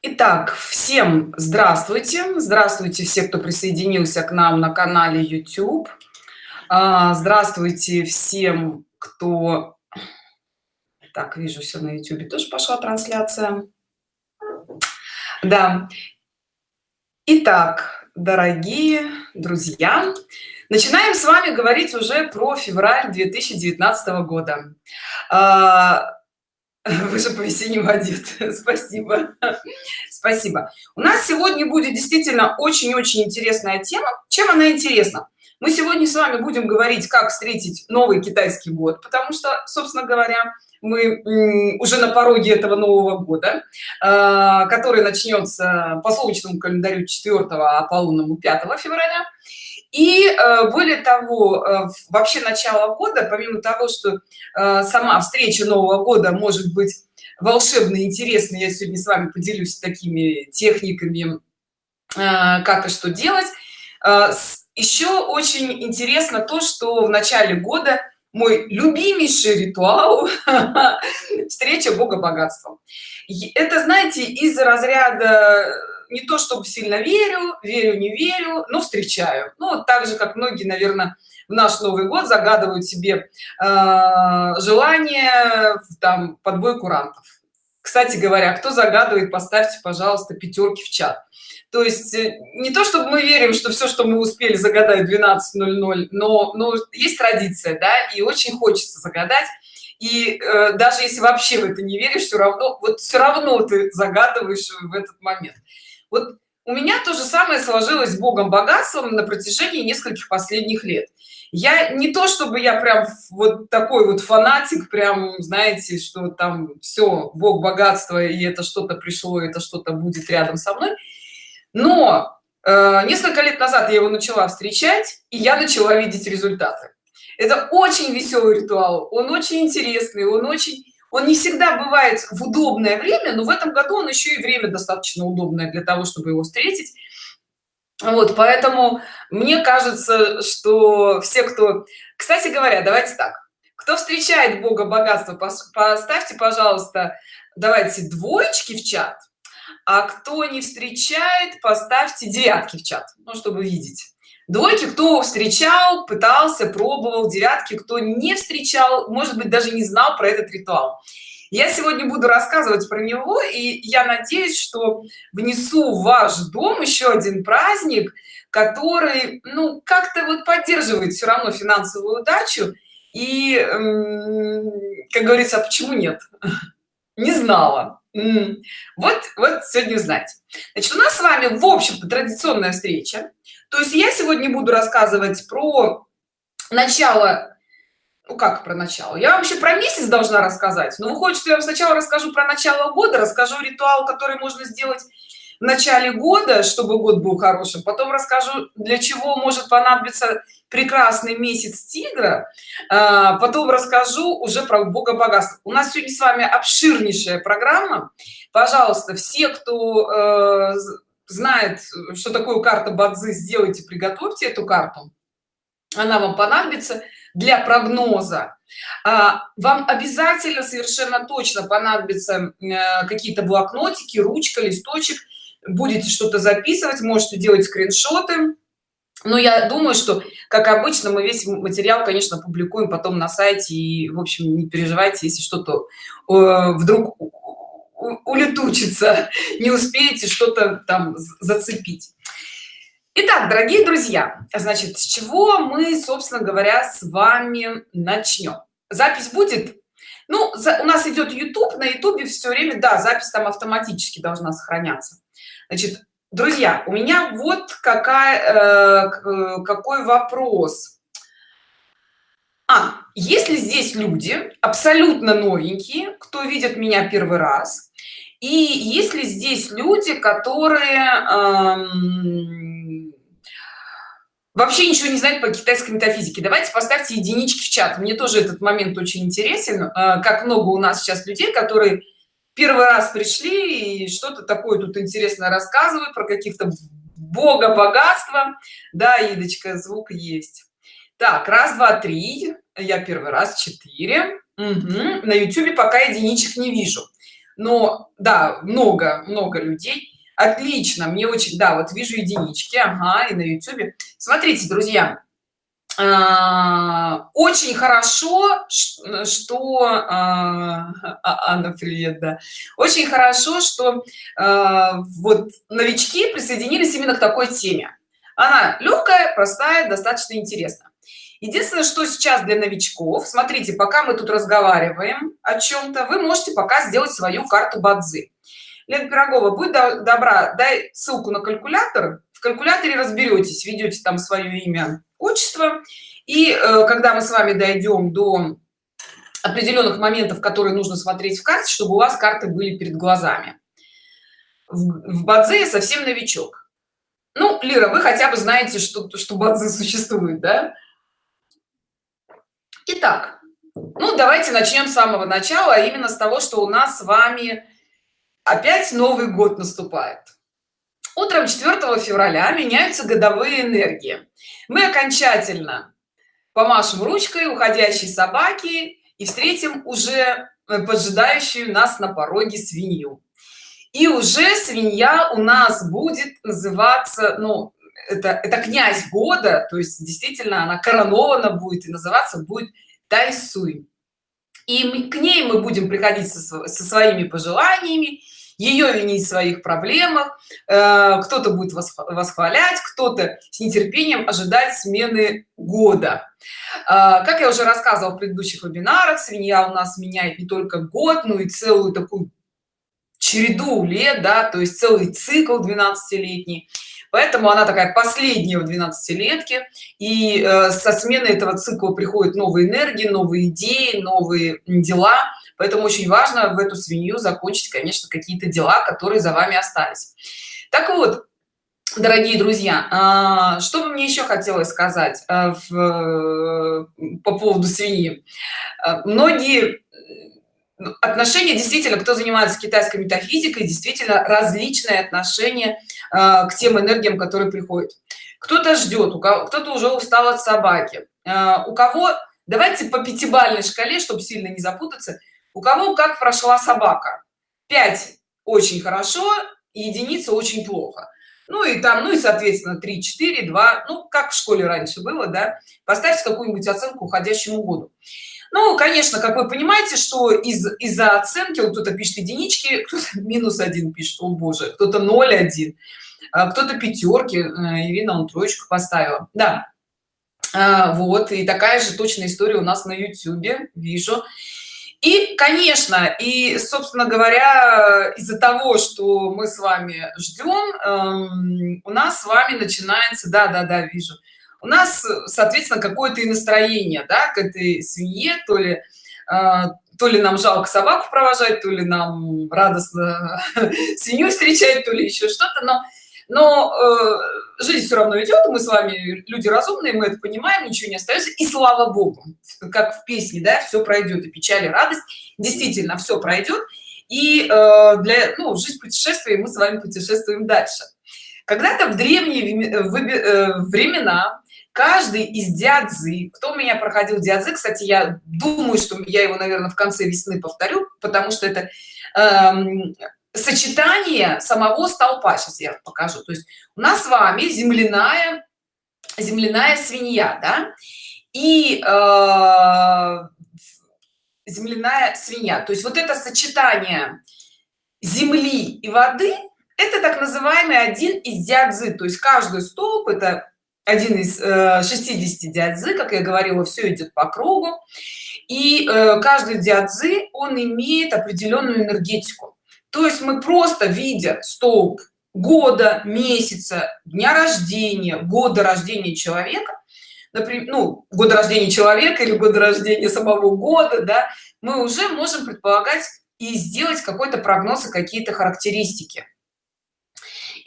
Итак, всем здравствуйте. Здравствуйте все, кто присоединился к нам на канале YouTube. А, здравствуйте всем, кто... Так, вижу, все на YouTube тоже пошла трансляция. Да. Итак, дорогие друзья, начинаем с вами говорить уже про февраль 2019 года. Вы же по-весеннему одет спасибо. Спасибо. У нас сегодня будет действительно очень-очень интересная тема. Чем она интересна? Мы сегодня с вами будем говорить как встретить новый китайский год потому что собственно говоря мы уже на пороге этого нового года а, который начнется по солнечному календарю 4 а по лунному 5 февраля и э, более того э, вообще начало года помимо того что э, сама встреча нового года может быть волшебно интересно я сегодня с вами поделюсь такими техниками как и что делать еще очень интересно то что в начале года мой любимейший ритуал встреча бога богатством. Это знаете из разряда не то чтобы сильно верю верю не верю но встречаю. Ну вот так же как многие наверное в наш новый год загадывают себе э, желание там подбой курантов. Кстати говоря кто загадывает поставьте пожалуйста пятерки в чат. То есть э, не то чтобы мы верим что все что мы успели загадать 12.00 но но есть традиция да и очень хочется загадать. И э, даже если вообще в это не веришь все равно вот все равно ты загадываешь в этот момент вот у меня то же самое сложилось с богом богатством на протяжении нескольких последних лет. Я не то чтобы я прям вот такой вот фанатик прям знаете что там все бог богатства и это что-то пришло это что-то будет рядом со мной. Но э, несколько лет назад я его начала встречать и я начала видеть результаты. Это очень веселый ритуал он очень интересный он очень он не всегда бывает в удобное время но в этом году он еще и время достаточно удобное для того чтобы его встретить. Вот поэтому мне кажется что все кто кстати говоря давайте так кто встречает бога богатства поставьте пожалуйста давайте двоечки в чат а кто не встречает поставьте девятки в чат ну чтобы видеть двойки кто встречал пытался пробовал девятки кто не встречал может быть даже не знал про этот ритуал. Я сегодня буду рассказывать про него и я надеюсь что внесу в ваш дом еще один праздник который ну как-то вот поддерживает все равно финансовую удачу. И как говорится а почему нет? Не знала. Вот вот сегодня узнать. Значит у нас с вами в общем-то традиционная встреча то есть я сегодня буду рассказывать про начало ну как про начало? Я вообще про месяц должна рассказать но выходит что я вам сначала расскажу про начало года расскажу ритуал который можно сделать в начале года чтобы год был хорошим потом расскажу для чего может понадобиться прекрасный месяц тигра а, потом расскажу уже про бога богатства. У нас сегодня с вами обширнейшая программа. Пожалуйста все кто э, знает что такое карта бадзи сделайте приготовьте эту карту. Она вам понадобится для прогноза. А, вам обязательно совершенно точно понадобятся э, какие-то блокнотики ручка листочек. Будете что-то записывать можете делать скриншоты. Но я думаю что как обычно мы весь материал конечно публикуем потом на сайте и в общем не переживайте если что-то э, вдруг улетучится не успеете что-то там зацепить Итак, дорогие друзья, значит, с чего мы, собственно говоря, с вами начнем? Запись будет? Ну, за, у нас идет YouTube, на YouTube все время, да, запись там автоматически должна сохраняться. Значит, друзья, у меня вот какая, э, какой вопрос. А, если здесь люди абсолютно новенькие, кто видит меня первый раз, и если здесь люди, которые эм, вообще ничего не знают по китайской метафизике, давайте поставьте единички в чат. Мне тоже этот момент очень интересен, э, как много у нас сейчас людей, которые первый раз пришли и что-то такое тут интересно рассказывают про каких-то бога богатства. Да, Идочка, звук есть. Так, раз, два, три. Я первый раз, четыре. Угу. На YouTube пока единичек не вижу но да много много людей. Отлично мне очень да вот вижу единички ага и на youtube смотрите друзья а, очень хорошо что а, а, Анна привет да. Очень хорошо что вот новички присоединились именно к такой теме. Она легкая простая достаточно интересно единственное что сейчас для новичков смотрите пока мы тут разговариваем о чем-то вы можете пока сделать свою карту бадзи. Лена пирогова будь добра дай ссылку на калькулятор. В калькуляторе разберетесь ведете там свое имя отчество. И э, когда мы с вами дойдем до определенных моментов которые нужно смотреть в карте чтобы у вас карты были перед глазами. В, в бадзе совсем новичок. Ну лира вы хотя бы знаете что что бадзе существует да Итак, ну давайте начнем с самого начала, а именно с того, что у нас с вами опять Новый год наступает. Утром 4 февраля меняются годовые энергии. Мы окончательно помашем ручкой уходящей собаки и встретим уже э, поджидающую нас на пороге свинью. И уже свинья у нас будет называться, ну, это, это князь года, то есть действительно она коронована будет и называться будет Тайсуй. И мы, к ней мы будем приходить со, со своими пожеланиями, ее винить в своих проблемах, э, кто-то будет восхвалять, кто-то с нетерпением ожидать смены года. Э, как я уже рассказывала в предыдущих вебинарах, свинья у нас меняет не только год, но и целую такую череду лет, да, то есть целый цикл 12-летний поэтому она такая последняя в 12 летке и э, со смены этого цикла приходят новые энергии новые идеи новые дела. Поэтому очень важно в эту свинью закончить конечно какие-то дела которые за вами остались. Так вот дорогие друзья а, что бы мне еще хотелось сказать а, в, по поводу свиньи? А, многие отношения действительно кто занимается китайской метафизикой действительно различные отношения э, к тем энергиям которые приходят. Кто-то ждет у кого кто-то уже устал от собаки. Э, у кого давайте по пятибалльной шкале чтобы сильно не запутаться у кого как прошла собака? 5 очень хорошо единица очень плохо. Ну и там ну и соответственно 3 4 2 ну как в школе раньше было да поставьте какую-нибудь оценку уходящему году ну конечно как вы понимаете что из из-за оценки вот кто-то пишет единички кто-то минус один пишет о боже кто-то 0 1 а кто-то пятерки э, ирина он троечку поставила. Да. А, вот и такая же точная история у нас на youtube вижу. И конечно и собственно говоря из-за того что мы с вами ждем эм, у нас с вами начинается да да да вижу у нас соответственно какое-то и настроение да, к этой свинье. То ли э, то ли нам жалко собаку провожать то ли нам радостно свинью встречать то ли еще что-то. Но но э, жизнь все равно идет мы с вами люди разумные мы это понимаем ничего не остается и слава богу как в песне да все пройдет и печаль и радость. Действительно все пройдет и э, для ну жизнь путешествия мы с вами путешествуем дальше. Когда-то в древние э, времена каждый из дядзы кто у меня проходил дядзы кстати я думаю что я его наверное в конце весны повторю потому что это эм, сочетание самого столпа. Сейчас я покажу. То есть у нас с вами земляная земляная свинья да? И э, земляная свинья. То есть вот это сочетание земли и воды это так называемый один из дядзы. То есть каждый столб это один из э, 60 дядзы как я говорила все идет по кругу. И э, каждый дядзы он имеет определенную энергетику. То есть мы просто видя столб года месяца дня рождения года рождения человека например ну года рождения человека или года рождения самого года да мы уже можем предполагать и сделать какой-то прогноз и какие-то характеристики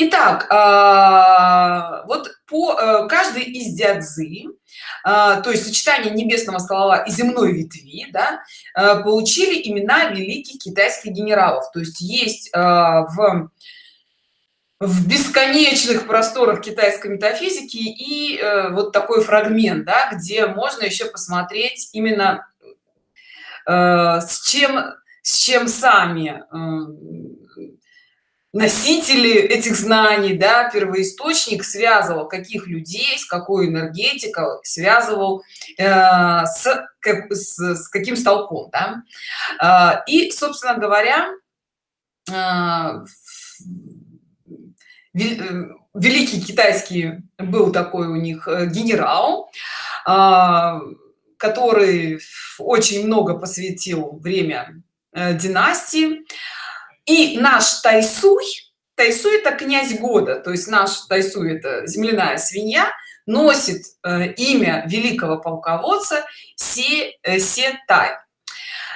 Итак, а, вот по э, каждой из дядзы, а, то есть сочетание небесного ствола и земной ветви, да, э, получили имена великих китайских генералов. То есть есть а, в в бесконечных просторах китайской метафизики и э, вот такой фрагмент, да, где можно еще посмотреть именно с чем с чем сами носители этих знаний да первоисточник связывал каких людей с какой энергетикой связывал э, с, как, с, с каким столпом да? э, и собственно говоря э, э, великий китайский был такой у них э, генерал э, который очень много посвятил время э, династии и наш тайсуй тайсуй это князь года то есть наш тайсуй это земляная свинья носит э, имя великого полководца се э, тай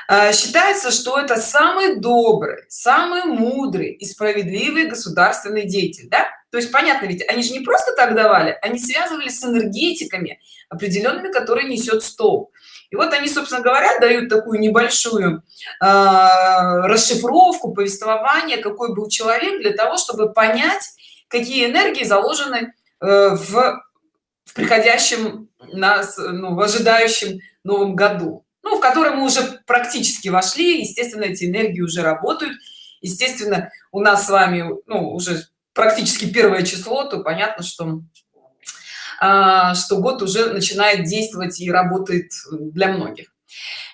э, считается что это самый добрый самый мудрый и справедливый государственный деятель да? то есть понятно ведь они же не просто так давали они связывали с энергетиками определенными которые несет стол и вот они собственно говоря дают такую небольшую э, расшифровку повествования какой был человек для того чтобы понять какие энергии заложены э, в, в приходящем нас ну, в ожидающем новом году. Ну, в который мы уже практически вошли естественно эти энергии уже работают. Естественно у нас с вами ну, уже практически первое число то понятно что что год уже начинает действовать и работает для многих.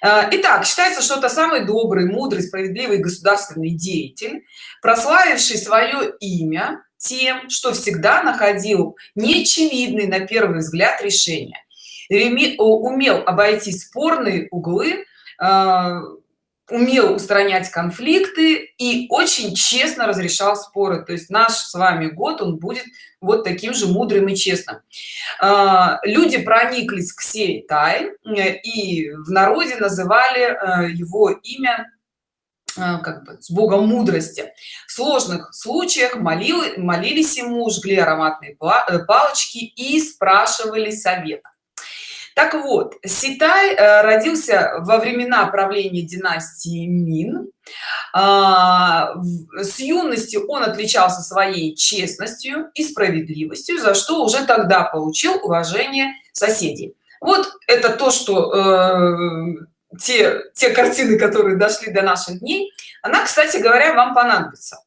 А, Итак, считается, что это самый добрый, мудрый, справедливый государственный деятель, прославивший свое имя тем, что всегда находил неочевидный на первый взгляд решения, умел обойти спорные углы, а, умел устранять конфликты и очень честно разрешал споры. То есть наш с вами год он будет вот таким же мудрым и честным. А, люди прониклись к сей тай э, и в народе называли э, его имя э, как бы с богом мудрости. В сложных случаях молил, молились ему жгли ароматные палочки и спрашивали совета так вот ситай э, родился во времена правления династии мин. А, с юности он отличался своей честностью и справедливостью за что уже тогда получил уважение соседей. Вот это то что э, те те картины которые дошли до наших дней. Она кстати говоря вам понадобится.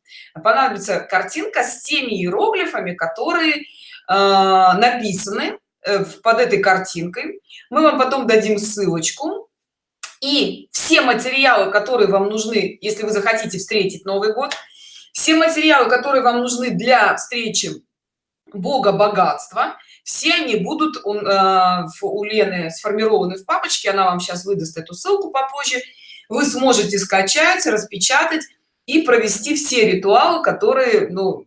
Понадобится картинка с теми иероглифами которые э, написаны под этой картинкой. Мы вам потом дадим ссылочку. И все материалы которые вам нужны если вы захотите встретить новый год все материалы которые вам нужны для встречи бога богатства все они будут у, э, у лены сформированы в папочке. Она вам сейчас выдаст эту ссылку попозже. Вы сможете скачать распечатать и провести все ритуалы которые ну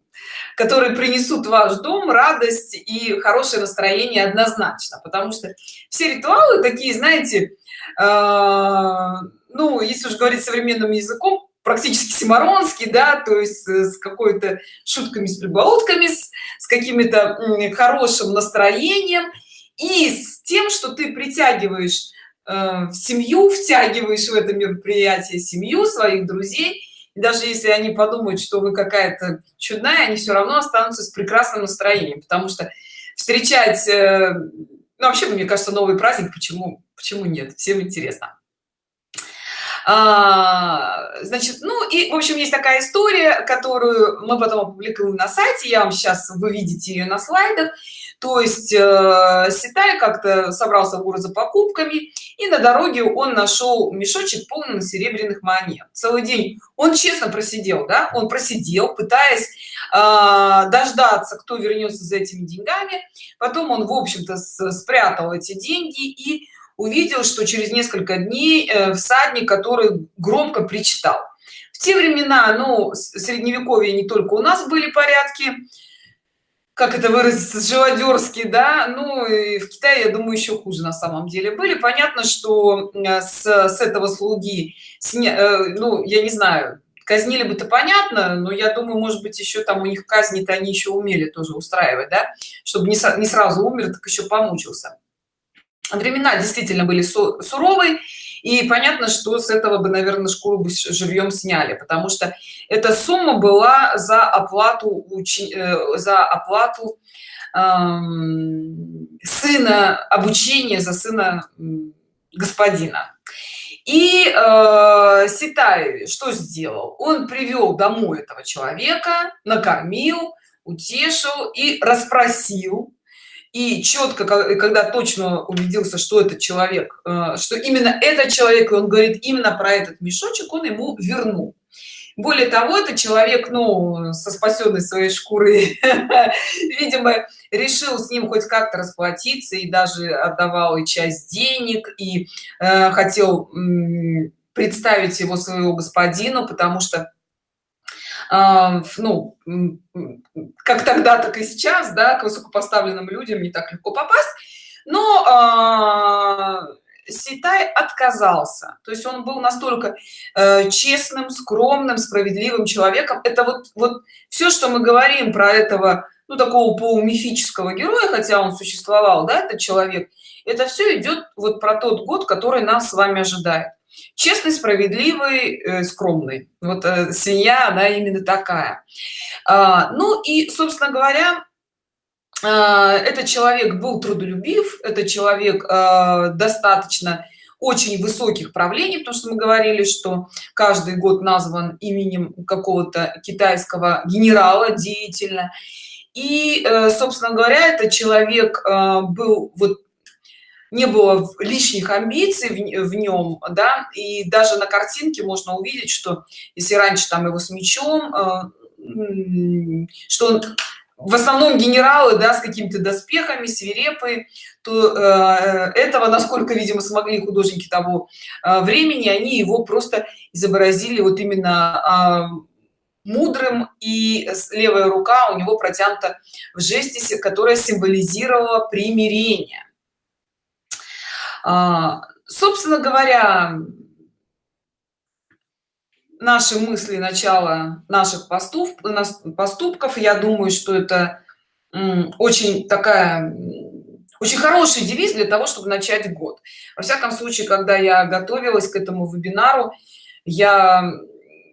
которые принесут в ваш дом радость и хорошее настроение однозначно. Потому что все ритуалы такие знаете э, ну если уж говорить современным языком практически симаронский да то есть с какой-то шутками с прибаутками с, с какими-то хорошим настроением и с тем что ты притягиваешь э, в семью втягиваешь в это мероприятие семью своих друзей даже если они подумают что вы какая-то чудная они все равно останутся с прекрасным настроением потому что встречать э, ну, вообще мне кажется новый праздник почему почему нет? Всем интересно. А, значит ну и в общем есть такая история которую мы потом опубликуем на сайте. Я вам сейчас вы видите ее на слайдах. То есть э, Ситай как-то собрался в город за покупками и на дороге он нашел мешочек полный серебряных монет. Целый день он честно просидел да он просидел пытаясь э, дождаться кто вернется за этими деньгами. Потом он в общем-то спрятал эти деньги и увидел что через несколько дней э, всадник который громко причитал. В те времена ну средневековье не только у нас были порядки как это выразиться живодерский да? Ну и в китае я думаю еще хуже на самом деле были. Понятно что э, с, с этого слуги сня, э, ну я не знаю казнили бы то понятно но я думаю может быть еще там у них казни-то они еще умели тоже устраивать да? Чтобы не, не сразу умер так еще помучился времена действительно были суровые и понятно что с этого бы наверное шкуру бы живьем сняли потому что эта сумма была за оплату э, за оплату эм, сына обучения за сына господина. И э, Ситай что сделал? Он привел домой этого человека накормил утешил и расспросил и четко когда точно убедился что этот человек э, что именно этот человек он говорит именно про этот мешочек он ему вернул. Более того этот человек ну со спасенной своей шкуры видимо решил с ним хоть как-то расплатиться и даже отдавал и часть денег и э, хотел представить его своего господину потому что а, ну как тогда так и сейчас да к высокопоставленным людям не так легко попасть. Но а, Ситай отказался. То есть он был настолько э, честным скромным справедливым человеком. Это вот вот все что мы говорим про этого ну такого полумифического героя хотя он существовал да этот человек это все идет вот про тот год который нас с вами ожидает честный справедливый э, скромный. Вот э, свинья она именно такая. А, ну и собственно говоря а, этот человек был трудолюбив этот человек а, достаточно очень высоких правлений потому что мы говорили что каждый год назван именем какого-то китайского генерала деятельно. И э, собственно говоря этот человек был вот не было лишних амбиций в, нем да и даже на картинке можно увидеть что если раньше там его с мечом э, что он в основном генералы да с какими-то доспехами свирепые то э, этого насколько видимо смогли художники того э, времени они его просто изобразили вот именно э, мудрым и левая рука у него протянута в жесте которая символизировала примирение. а, собственно говоря наши мысли начала наших поступков поступков я думаю что это очень такая очень хороший девиз для того чтобы начать год. Во всяком случае когда я готовилась к этому вебинару я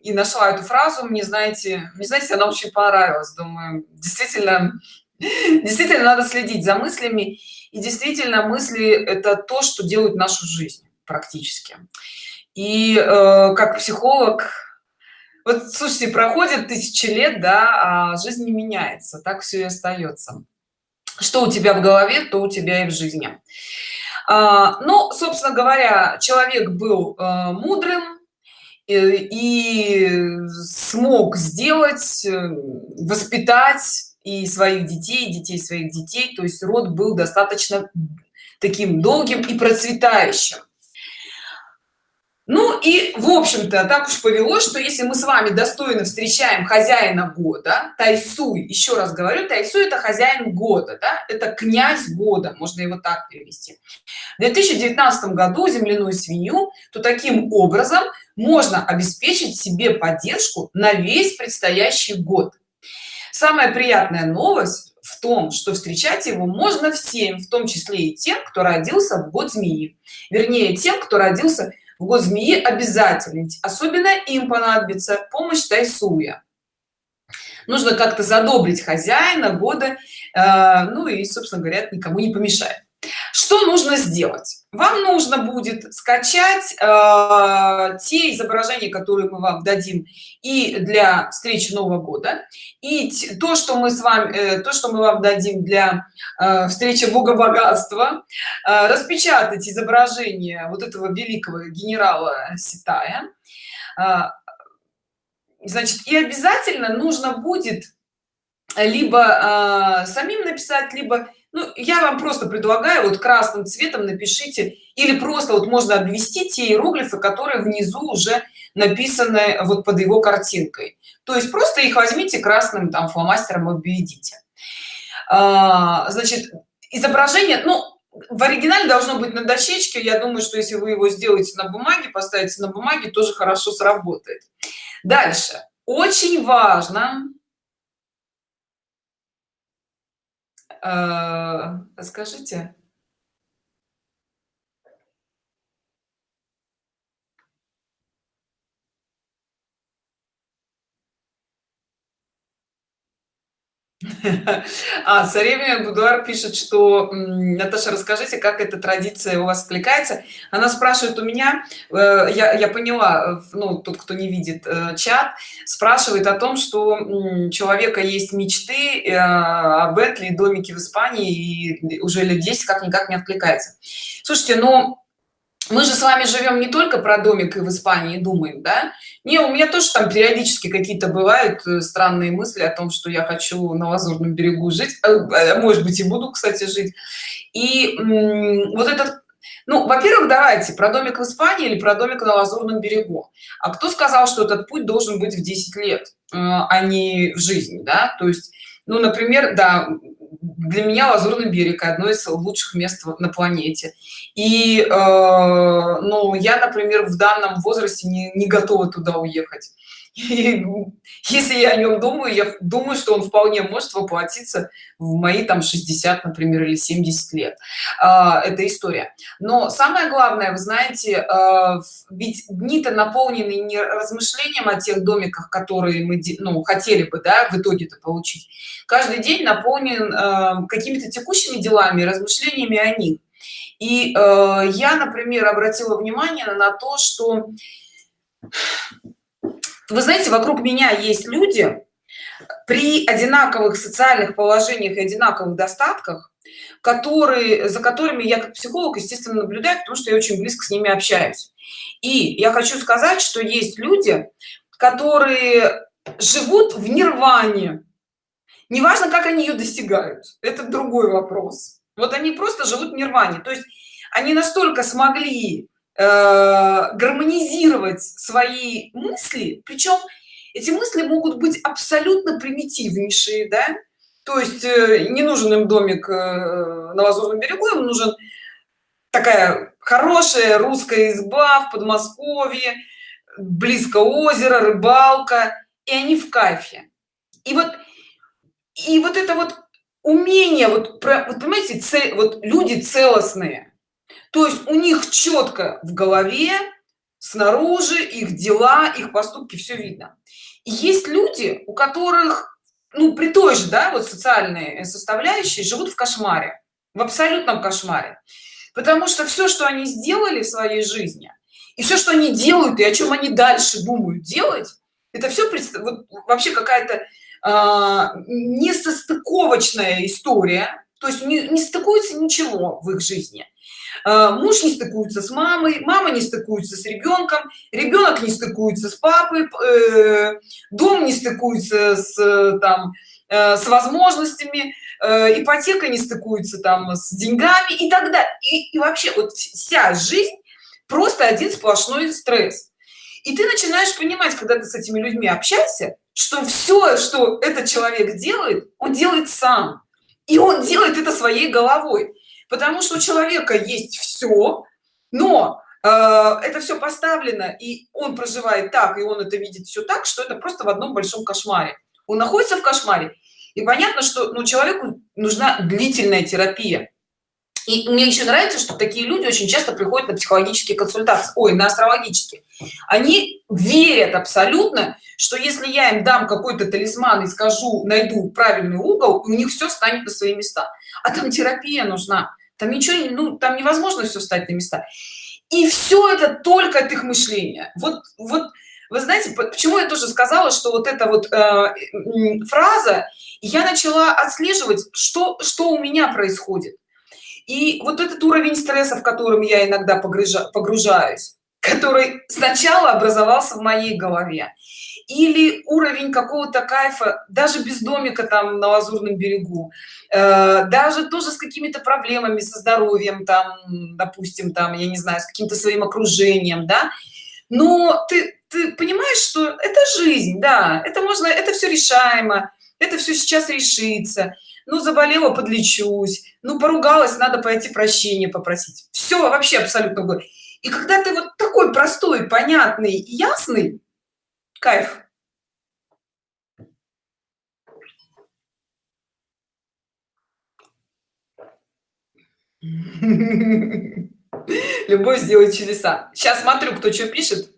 и нашла эту фразу мне знаете мне знаете она очень понравилась. Думаю действительно действительно надо следить за мыслями и действительно мысли это то что делает нашу жизнь практически. И э, как психолог вот слушайте проходит тысячи лет да а жизнь не меняется так все и остается что у тебя в голове то у тебя и в жизни. А, ну собственно говоря человек был э, мудрым и, э, и смог сделать э, воспитать и своих детей, и детей своих детей. То есть род был достаточно таким долгим и процветающим. Ну и, в общем-то, так уж повелось, что если мы с вами достойно встречаем хозяина года, Тайсуй, еще раз говорю, Тайсуй это хозяин года, да, это князь года, можно его так перевести. В 2019 году земляную свинью, то таким образом можно обеспечить себе поддержку на весь предстоящий год самая приятная новость в том что встречать его можно всем в том числе и тем кто родился в год змеи. Вернее тем кто родился в год змеи обязательно особенно им понадобится помощь тайсуя. Нужно как-то задобрить хозяина года э, ну и собственно говоря никому не помешает что нужно сделать? Вам нужно будет скачать э, те изображения которые мы вам дадим и для встречи нового года. И то что мы с вами э, то что мы вам дадим для э, встречи бога богатства э, распечатать изображение вот этого великого генерала ситая. Э, значит и обязательно нужно будет либо э, самим написать либо ну, я вам просто предлагаю вот красным цветом напишите или просто вот можно обвести те иероглифы которые внизу уже написаны вот под его картинкой. То есть просто их возьмите красным там фломастером обведите а, значит изображение ну в оригинале должно быть на дощечке. Я думаю что если вы его сделаете на бумаге поставите на бумаге тоже хорошо сработает. Дальше. Очень важно А, скажите А, царевна Будуар пишет, что Наташа, расскажите, как эта традиция у вас откликается. Она спрашивает у меня, э, я, я поняла, э, ну, тот, кто не видит э, чат, спрашивает о том, что у человека есть мечты о Бентли, домике в Испании, и уже лет 10 как-никак не откликается. Слушайте, ну, мы же с вами живем не только про домик и в испании думаем да? Не у меня тоже там периодически какие-то бывают э, странные мысли о том что я хочу на лазурном берегу жить. Э, э, может быть и буду кстати жить. И вот этот ну во-первых давайте про домик в испании или про домик на лазурном берегу? А кто сказал что этот путь должен быть в 10 лет а не в жизни да? То есть ну например да для меня лазурный берег одно из лучших мест на планете. И э, ну я например в данном возрасте не, не готова туда уехать и, если я о нем думаю я думаю что он вполне может воплотиться в мои там 60 например или 70 лет. А, эта история. Но самое главное вы знаете а, ведь дни-то наполнены не размышлением о тех домиках которые мы ну, хотели бы да в итоге-то получить. Каждый день наполнен а, какими-то текущими делами размышлениями о них. И э, я например обратила внимание на то что вы знаете вокруг меня есть люди при одинаковых социальных положениях и одинаковых достатках которые за которыми я как психолог естественно наблюдаю потому что я очень близко с ними общаюсь. И я хочу сказать что есть люди которые живут в нирване. Неважно как они ее достигают это другой вопрос. Вот они просто живут в нирване. То есть они настолько смогли гармонизировать свои мысли. Причем эти мысли могут быть абсолютно примитивнейшие да? То есть э, не нужен им домик э, на лазурном берегу им нужен такая хорошая русская изба в подмосковье близко озеро рыбалка и они в кайфе. И вот и вот это вот умение вот, про, вот понимаете цель, вот люди целостные то есть у них четко в голове снаружи их дела их поступки все видно. И есть люди у которых ну при той же да вот социальные составляющие живут в кошмаре в абсолютном кошмаре. Потому что все что они сделали в своей жизни и все что они делают и о чем они дальше думают делать это все вот, вообще какая-то э, несостыковочная история. То есть не, не стыкуется ничего в их жизни. Э, муж не стыкуется с мамой мама не стыкуется с ребенком ребенок не стыкуется с папой э, дом не стыкуется с там э, с возможностями ипотека не стыкуется там с деньгами и так далее и, и вообще вот вся жизнь просто один сплошной стресс. И ты начинаешь понимать когда ты с этими людьми общаешься что все что этот человек делает он делает сам. И он делает это своей головой потому что у человека есть все но э, это все поставлено и он проживает так и он это видит все так что это просто в одном большом кошмаре. Он находится в кошмаре и понятно что ну человеку нужна длительная терапия. И мне еще нравится что такие люди очень часто приходят на психологические консультации ой на астрологические. Они верят абсолютно что если я им дам какой-то талисман и скажу найду правильный угол у них все станет на свои места. А там терапия нужна там ничего ну там невозможно все стать на места. И все это только от их мышления. Вот вот вы знаете почему я тоже сказала что вот эта вот э, фраза я начала отслеживать что что у меня происходит. И вот этот уровень стресса в котором я иногда погружа, погружаюсь который сначала образовался в моей голове или уровень какого-то кайфа даже без домика там на лазурном берегу э, даже тоже с какими-то проблемами со здоровьем там допустим там я не знаю с каким-то своим окружением да. Но ты ты понимаешь что это жизнь да это можно это все решаемо это все сейчас решится. Ну заболела подлечусь. Ну поругалась надо пойти прощения попросить. Все вообще абсолютно и когда ты вот такой простой понятный и ясный кайф. Любовь сделает чудеса. Сейчас смотрю кто что пишет.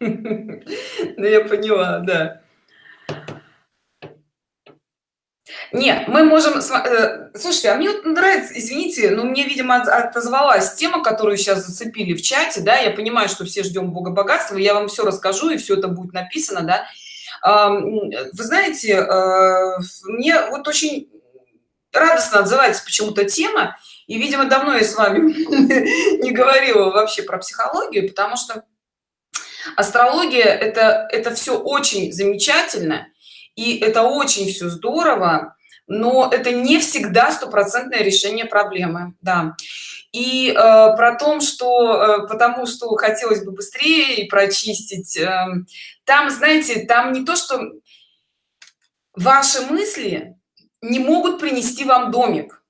Ну, я поняла, да. Нет, мы можем, э, слушайте, а мне вот нравится, извините, но мне, видимо, отозвалась тема, которую сейчас зацепили в чате, да, я понимаю, что все ждем Бога богатства, я вам все расскажу, и все это будет написано, да. Вы знаете, э, мне вот очень радостно отзывается почему-то тема, и, видимо, давно я с вами не говорила вообще про психологию, потому что астрология это это все очень замечательно и это очень все здорово но это не всегда стопроцентное решение проблемы да. И э, про том что э, потому что хотелось бы быстрее прочистить э, там знаете там не то что ваши мысли не могут принести вам домик.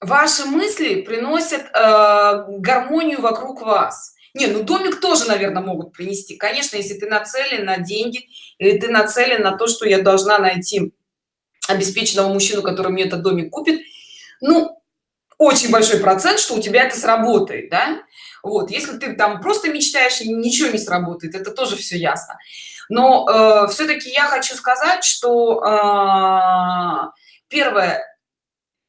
Ваши мысли приносят э, гармонию вокруг вас. Не ну домик тоже наверное могут принести. Конечно если ты нацелен на деньги или ты нацелен на то что я должна найти обеспеченного мужчину который мне этот домик купит ну очень большой процент что у тебя это сработает да? Вот если ты там просто мечтаешь и ничего не сработает это тоже все ясно. Но э, все-таки я хочу сказать что э, первое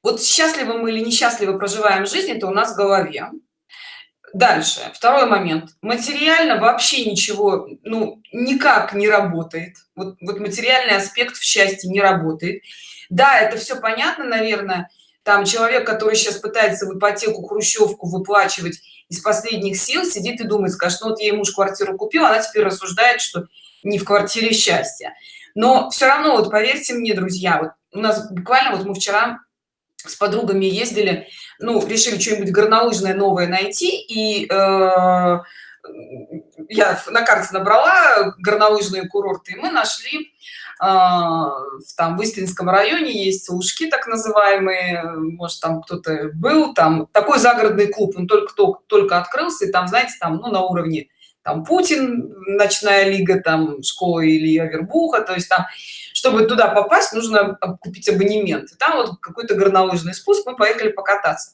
вот счастливы мы или несчастливо проживаем жизнь это у нас в голове дальше. Второй момент. Материально вообще ничего ну никак не работает. Вот, вот материальный аспект в счастье не работает. Да это все понятно наверное. Там человек который сейчас пытается в ипотеку хрущевку выплачивать из последних сил сидит и думает скажет ну вот ей муж квартиру купил она теперь рассуждает что не в квартире счастья но все равно вот поверьте мне друзья вот у нас буквально вот мы вчера с подругами ездили ну решили что-нибудь горнолыжное новое найти и э, я на карте набрала горнолыжные курорты и мы нашли э, там в истинском районе есть ушки так называемые может там кто-то был там такой загородный клуб он только кто только открылся и там знаете там ну на уровне там путин ночная лига там школа или авербуха то есть там чтобы туда попасть нужно купить абонемент. И там вот какой-то горнолыжный спуск мы поехали покататься.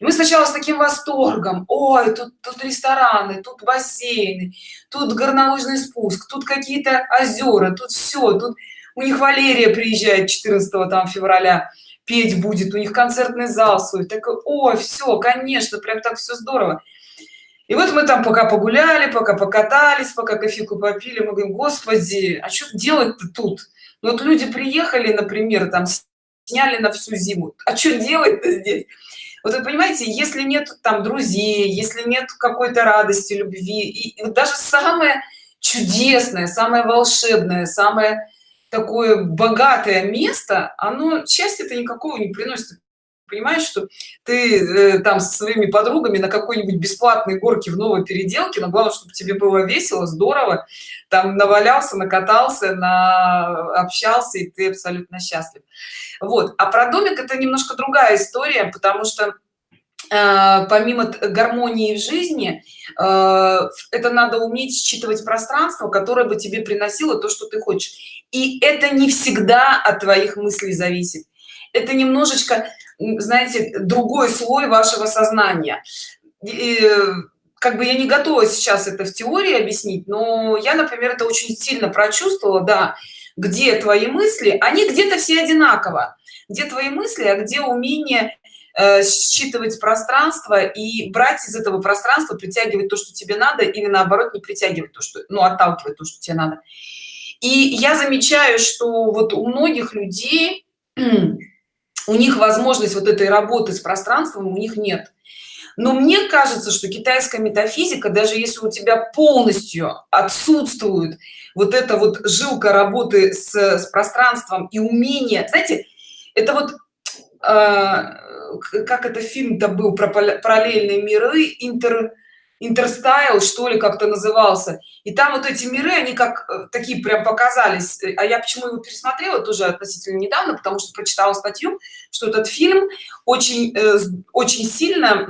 И мы сначала с таким восторгом ой тут тут рестораны тут бассейны тут горнолыжный спуск тут какие-то озера тут все тут у них валерия приезжает 14 там февраля петь будет у них концертный зал свой так ой все конечно прям так все здорово и вот мы там пока погуляли пока покатались пока кофейку попили мы говорим господи а что делать-то тут вот люди приехали например там сняли на всю зиму. А что делать-то здесь? Вот вы понимаете если нет там друзей если нет какой-то радости любви и, и даже самое чудесное самое волшебное самое такое богатое место оно счастья-то никакого не приносит понимаешь что ты э, там со своими подругами на какой-нибудь бесплатной горке в новой переделке но главное чтобы тебе было весело здорово там навалялся накатался на общался и ты абсолютно счастлив. Вот. А про домик это немножко другая история потому что э, помимо гармонии в жизни э, это надо уметь считывать пространство которое бы тебе приносило то что ты хочешь. И это не всегда от твоих мыслей зависит. Это немножечко знаете другой слой вашего сознания. И, как бы я не готова сейчас это в теории объяснить но я например это очень сильно прочувствовала да где твои мысли они где-то все одинаково. Где твои мысли а где умение э, считывать пространство и брать из этого пространства притягивать то что тебе надо или наоборот не притягивать то что ну отталкивать то что тебе надо. И я замечаю что вот у многих людей у них возможность вот этой работы с пространством у них нет. Но мне кажется что китайская метафизика даже если у тебя полностью отсутствует вот эта вот жилка работы с, с пространством и умение знаете это вот э, как это фильм-то был про параллельные миры интер интерстайл что ли как-то назывался. И там вот эти миры они как э, такие прям показались. А я почему его пересмотрела тоже относительно недавно потому что прочитала статью что этот фильм очень э, очень сильно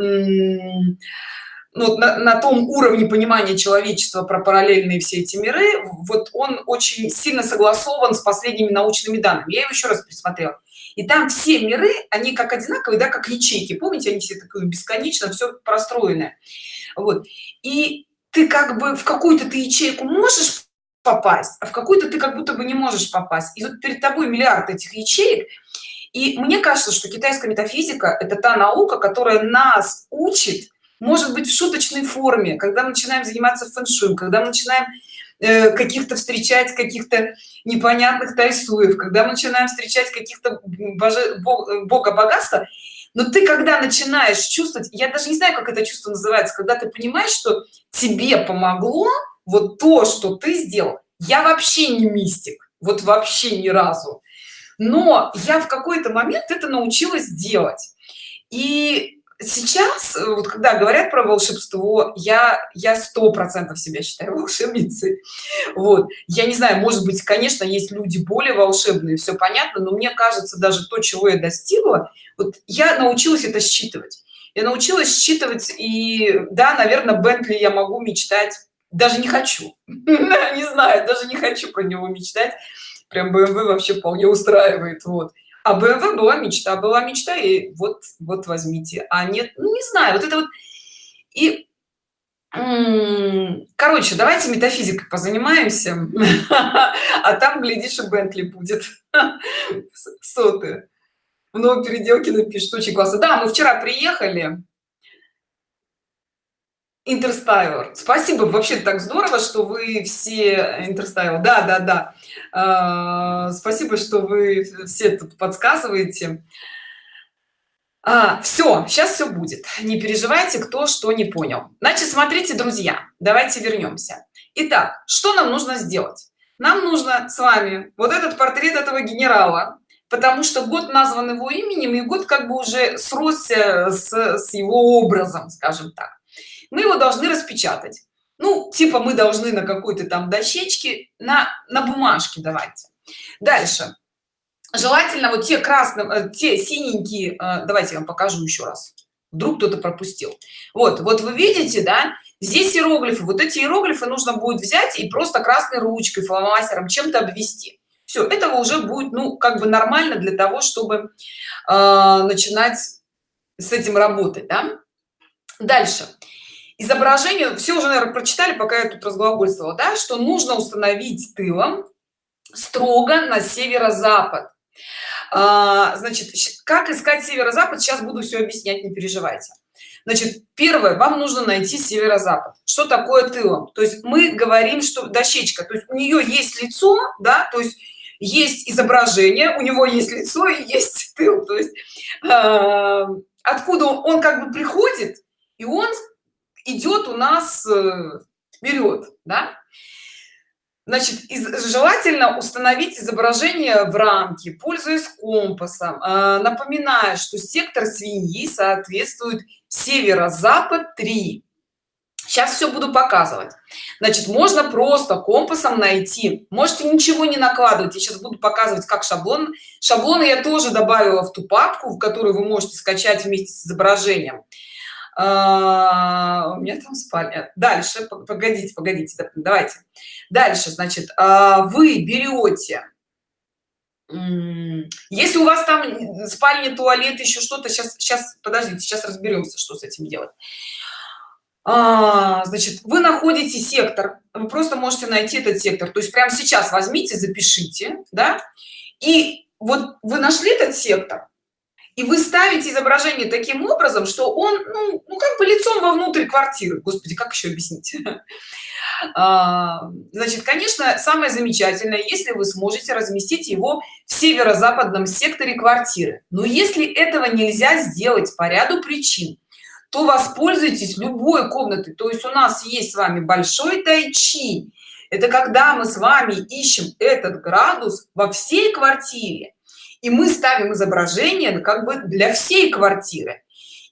ну, на, на том уровне понимания человечества про параллельные все эти миры вот он очень сильно согласован с последними научными данными. Я его еще раз пересмотрела и там все миры они как одинаковые да как ячейки. Помните они все такое бесконечно все простроенное. Вот. И ты как бы в какую-то ты ячейку можешь попасть а в какую-то ты как будто бы не можешь попасть. И вот перед тобой миллиард этих ячеек. И мне кажется что китайская метафизика это та наука которая нас учит может быть в шуточной форме когда мы начинаем заниматься фэн-шуем когда мы начинаем каких-то встречать каких-то непонятных тайсуев когда мы начинаем встречать каких-то боже бога богатства но ты когда начинаешь чувствовать я даже не знаю как это чувство называется когда ты понимаешь что тебе помогло вот то что ты сделал я вообще не мистик вот вообще ни разу но я в какой-то момент это научилась делать. И сейчас вот когда говорят про волшебство я я сто процентов себя считаю волшебницей. Вот. Я не знаю может быть конечно есть люди более волшебные все понятно но мне кажется даже то чего я достигла вот я научилась это считывать. Я научилась считывать и да наверное бентли я могу мечтать даже не хочу. Не знаю даже не хочу про него мечтать. Прям bmw вообще вполне устраивает вот а bmw была мечта была мечта и вот вот возьмите. А нет ну не знаю вот это вот. И короче давайте метафизикой позанимаемся. А там глядишь и бентли будет. Сотые много переделки напишет очень классно. Да мы вчера приехали интерстайлер. Спасибо вообще так здорово что вы все интерстайл да да да. А, спасибо что вы все тут подсказываете. А, все сейчас все будет. Не переживайте кто что не понял. Значит смотрите друзья давайте вернемся. Итак что нам нужно сделать? Нам нужно с вами вот этот портрет этого генерала потому что год назван его именем и год как бы уже сросся с, с его образом скажем так мы его должны распечатать. Ну типа мы должны на какой-то там дощечке на на бумажке давайте. Дальше. Желательно вот те красные э, те синенькие э, давайте я вам покажу еще раз. Вдруг кто-то пропустил. Вот вот вы видите да здесь иероглифы. Вот эти иероглифы нужно будет взять и просто красной ручкой фломастером чем-то обвести. Все этого уже будет ну как бы нормально для того чтобы э, начинать с этим работать да? дальше изображение все уже наверное, прочитали пока я тут разглагольствовала да что нужно установить тылом строго на северо-запад. А, значит как искать северо-запад сейчас буду все объяснять не переживайте. Значит первое вам нужно найти северо-запад. Что такое тылом? То есть мы говорим что дощечка то есть у нее есть лицо да то есть есть изображение у него есть лицо и есть тыл. То есть э, откуда он как бы приходит и он идет у нас э, вперед да? значит желательно установить изображение в рамке пользуясь компасом. Э, напоминаю что сектор свиньи соответствует северо-запад 3 сейчас все буду показывать. Значит можно просто компасом найти. Можете ничего не накладывать. Я сейчас буду показывать как шаблон. Шаблоны я тоже добавила в ту папку в которую вы можете скачать вместе с изображением а, у меня там спальня. Дальше погодите погодите давайте. Дальше значит а, вы берете если у вас там спальня туалет еще что-то сейчас сейчас подождите сейчас разберемся что с этим делать. А, значит вы находите сектор вы просто можете найти этот сектор. То есть прямо сейчас возьмите запишите да и вот вы нашли этот сектор и вы ставите изображение таким образом что он ну, ну как бы лицом вовнутрь квартиры. Господи как еще объяснить? А, значит конечно самое замечательное если вы сможете разместить его в северо-западном секторе квартиры. Но если этого нельзя сделать по ряду причин то воспользуйтесь любой комнатой. То есть у нас есть с вами большой тайчи. Это когда мы с вами ищем этот градус во всей квартире и мы ставим изображение как бы для всей квартиры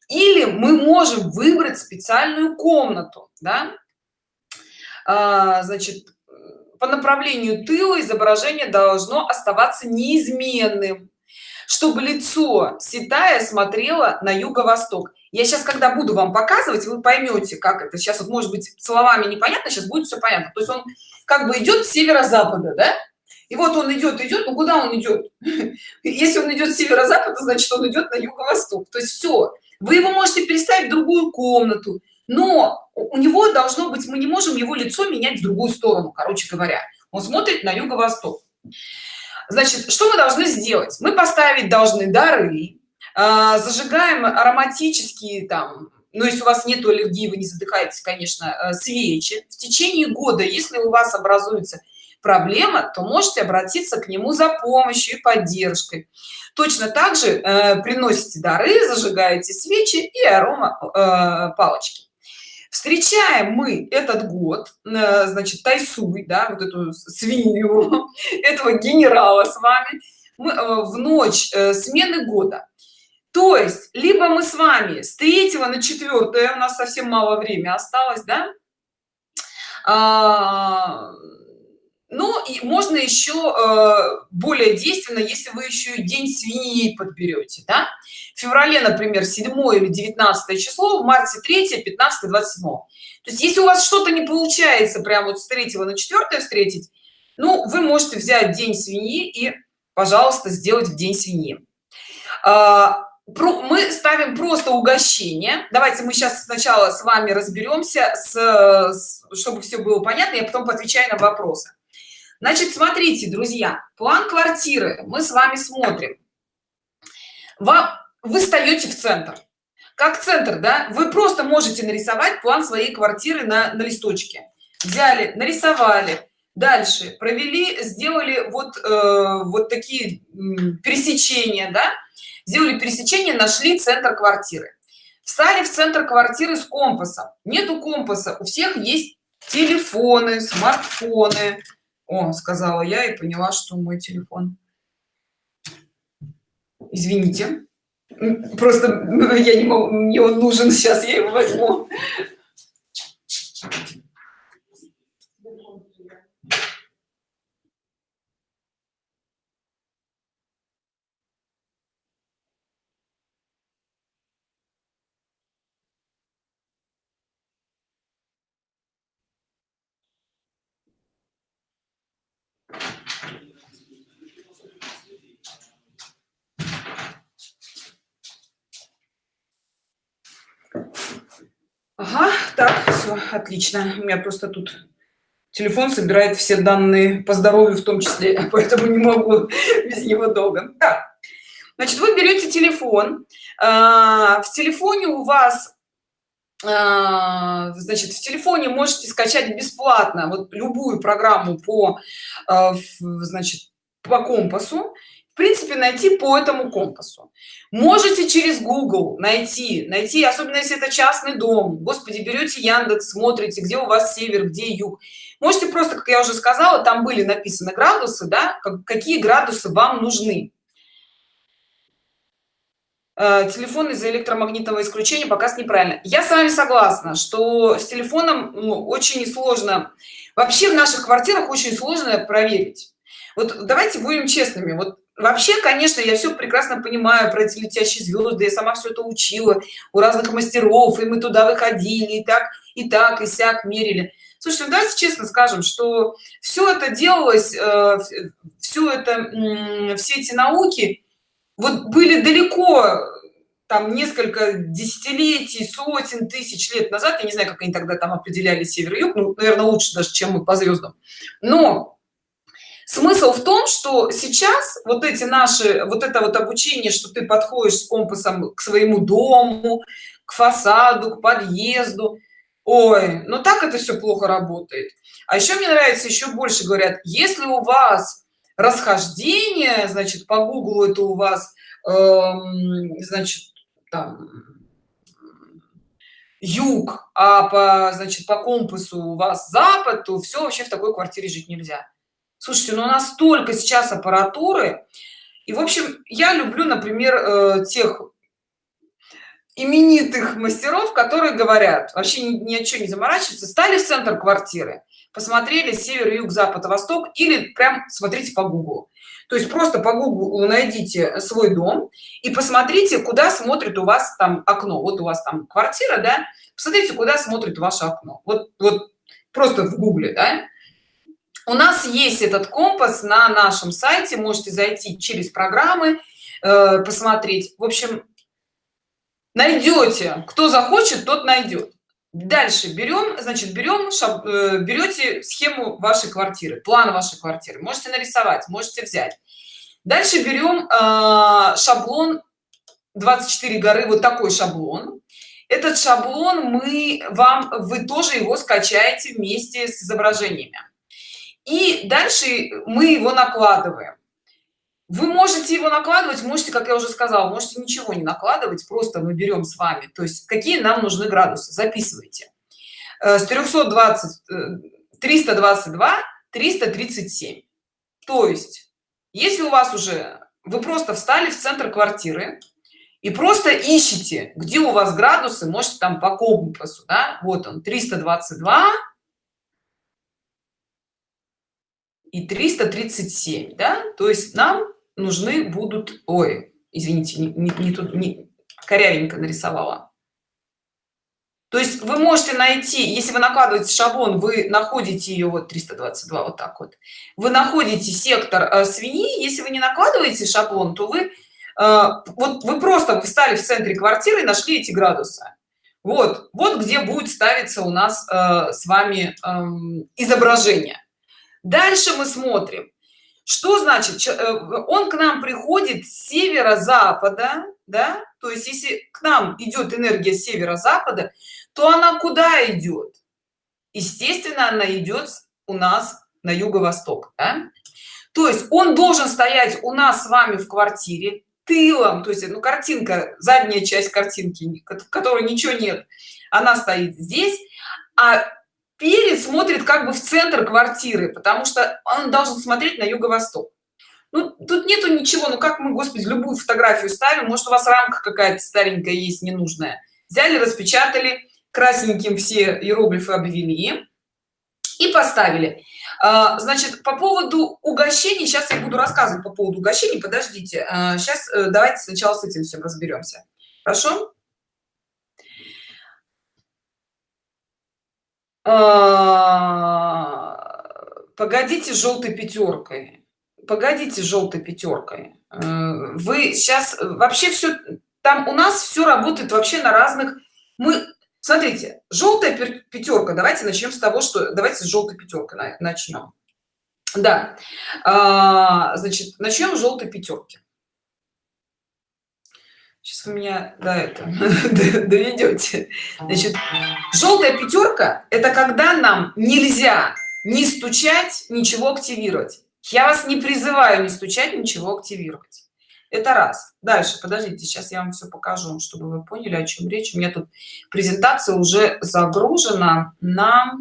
или мы можем выбрать специальную комнату да? а, значит по направлению тыла изображение должно оставаться неизменным чтобы лицо ситая смотрело на юго-восток я сейчас когда буду вам показывать вы поймете как это сейчас вот может быть словами непонятно сейчас будет все понятно то есть он как бы идет северо-запада да? И вот он идет идет но куда он идет? Если он идет с северо-запада значит он идет на юго-восток. То есть все вы его можете переставить в другую комнату но у него должно быть мы не можем его лицо менять в другую сторону короче говоря. Он смотрит на юго-восток. Значит что мы должны сделать? Мы поставить должны дары э, зажигаем ароматические там но если у вас нет аллергии вы не задыхаетесь конечно э, свечи. В течение года если у вас образуется проблема то можете обратиться к нему за помощью и поддержкой. Точно так же э, приносите дары зажигаете свечи и арома э, палочки. Встречаем мы этот год э, значит тайсуй да вот эту свинью этого генерала с вами. Мы, э, в ночь э, смены года. То есть либо мы с вами с 3 на 4 у нас совсем мало времени осталось да? А, ну и можно еще э, более действенно если вы еще и день свиньи подберете да? в феврале например 7 или 19 число в марте 3 15 27 то есть если у вас что-то не получается прямо вот с 3 на 4 встретить ну вы можете взять день свиньи и пожалуйста сделать в день свиньи. А, мы ставим просто угощение. Давайте мы сейчас сначала с вами разберемся с, с чтобы все было понятно я потом отвечаю на вопросы значит смотрите друзья план квартиры мы с вами смотрим. Вам вы встаете в центр. Как центр да? Вы просто можете нарисовать план своей квартиры на, на листочке. Взяли нарисовали. Дальше провели сделали вот э, вот такие пересечения да? Сделали пересечение нашли центр квартиры. Встали в центр квартиры с компасом. Нету компаса. У всех есть телефоны смартфоны о сказала я и поняла что мой телефон. Извините просто я не могу мне он нужен сейчас я его возьму Ага, так, все, отлично. У меня просто тут телефон собирает все данные по здоровью в том числе, поэтому не могу без него долго. Так, значит, вы берете телефон. А, в телефоне у вас а, значит в телефоне можете скачать бесплатно вот любую программу по а, значит по компасу принципе найти по этому компасу. Можете через google найти найти особенно если это частный дом. Господи берете яндекс смотрите где у вас север где юг. Можете просто как я уже сказала там были написаны градусы да какие градусы вам нужны. Э, телефон из-за электромагнитного исключения показ неправильно. Я с вами согласна что с телефоном ну, очень сложно. Вообще в наших квартирах очень сложно проверить. Вот давайте будем честными. Вот вообще конечно я все прекрасно понимаю про эти летящие звезды я сама все это учила у разных мастеров и мы туда выходили и так и так и сяк мерили. Слушайте ну, давайте честно скажем что все это делалось э, все это э, все эти науки вот были далеко там несколько десятилетий сотен тысяч лет назад. Я не знаю как они тогда там определяли север и юг ну, наверное лучше даже чем мы по звездам но смысл в том что сейчас вот эти наши вот это вот обучение что ты подходишь с компасом к своему дому к фасаду к подъезду ой ну так это все плохо работает. А еще мне нравится еще больше говорят если у вас расхождение значит по гуглу это у вас эм, значит там юг а по значит по компасу у вас запад то все вообще в такой квартире жить нельзя слушайте ну настолько сейчас аппаратуры. И в общем я люблю например э, тех именитых мастеров которые говорят вообще ни, о чем не заморачиваться стали в центр квартиры посмотрели север юг запад восток или прям смотрите по гуглу то есть просто по гуглу найдите свой дом и посмотрите куда смотрит у вас там окно. Вот у вас там квартира да? Посмотрите куда смотрит ваше окно. Вот вот просто в гугле да? У нас есть этот компас на нашем сайте. Можете зайти через программы э, посмотреть. В общем найдете. Кто захочет тот найдет. Дальше берем значит берем шаб, э, берете схему вашей квартиры план вашей квартиры. Можете нарисовать можете взять. Дальше берем э, шаблон 24 горы вот такой шаблон. Этот шаблон мы вам вы тоже его скачаете вместе с изображениями и дальше мы его накладываем. Вы можете его накладывать можете как я уже сказала можете ничего не накладывать просто мы берем с вами. То есть какие нам нужны градусы? Записывайте. Э, с 320 322 337 то есть если у вас уже вы просто встали в центр квартиры и просто ищите где у вас градусы можете там по компасу да? вот он 322 и 337 да? То есть нам нужны будут ой извините не, не, не тут не корявенько нарисовала. То есть вы можете найти если вы накладываете шаблон вы находите ее вот 322 вот так вот. Вы находите сектор э, свиньи если вы не накладываете шаблон то вы э, вот вы просто встали в центре квартиры и нашли эти градусы. Вот вот где будет ставиться у нас э, с вами э, изображение дальше мы смотрим. Что значит э, он к нам приходит с северо-запада да? То есть если к нам идет энергия северо-запада то она куда идет? Естественно она идет у нас на юго-восток да? то есть он должен стоять у нас с вами в квартире тылом. То есть ну картинка задняя часть картинки которой ничего нет она стоит здесь а перед смотрит как бы в центр квартиры потому что он должен смотреть на юго-восток. Ну, тут нету ничего ну как мы господи любую фотографию ставим может у вас рамка какая-то старенькая есть ненужная. Взяли распечатали красненьким все иероглифы обвели и поставили. А, значит по поводу угощений сейчас я буду рассказывать по поводу угощений подождите. Сейчас а, э, давайте сначала с этим всем разберемся. Хорошо погодите желтой пятеркой погодите желтой пятеркой э, вы сейчас вообще все там у нас все работает вообще на разных мы смотрите желтая пятерка давайте начнем с того что давайте с желтой пятеркой начнем да а, значит начнем желтой пятерки сейчас вы меня до это доведете. Значит желтая пятерка это когда нам нельзя не стучать ничего активировать. Я вас не призываю не стучать ничего активировать. Это раз. Дальше подождите сейчас я вам все покажу чтобы вы поняли о чем речь. У меня тут презентация уже загружена на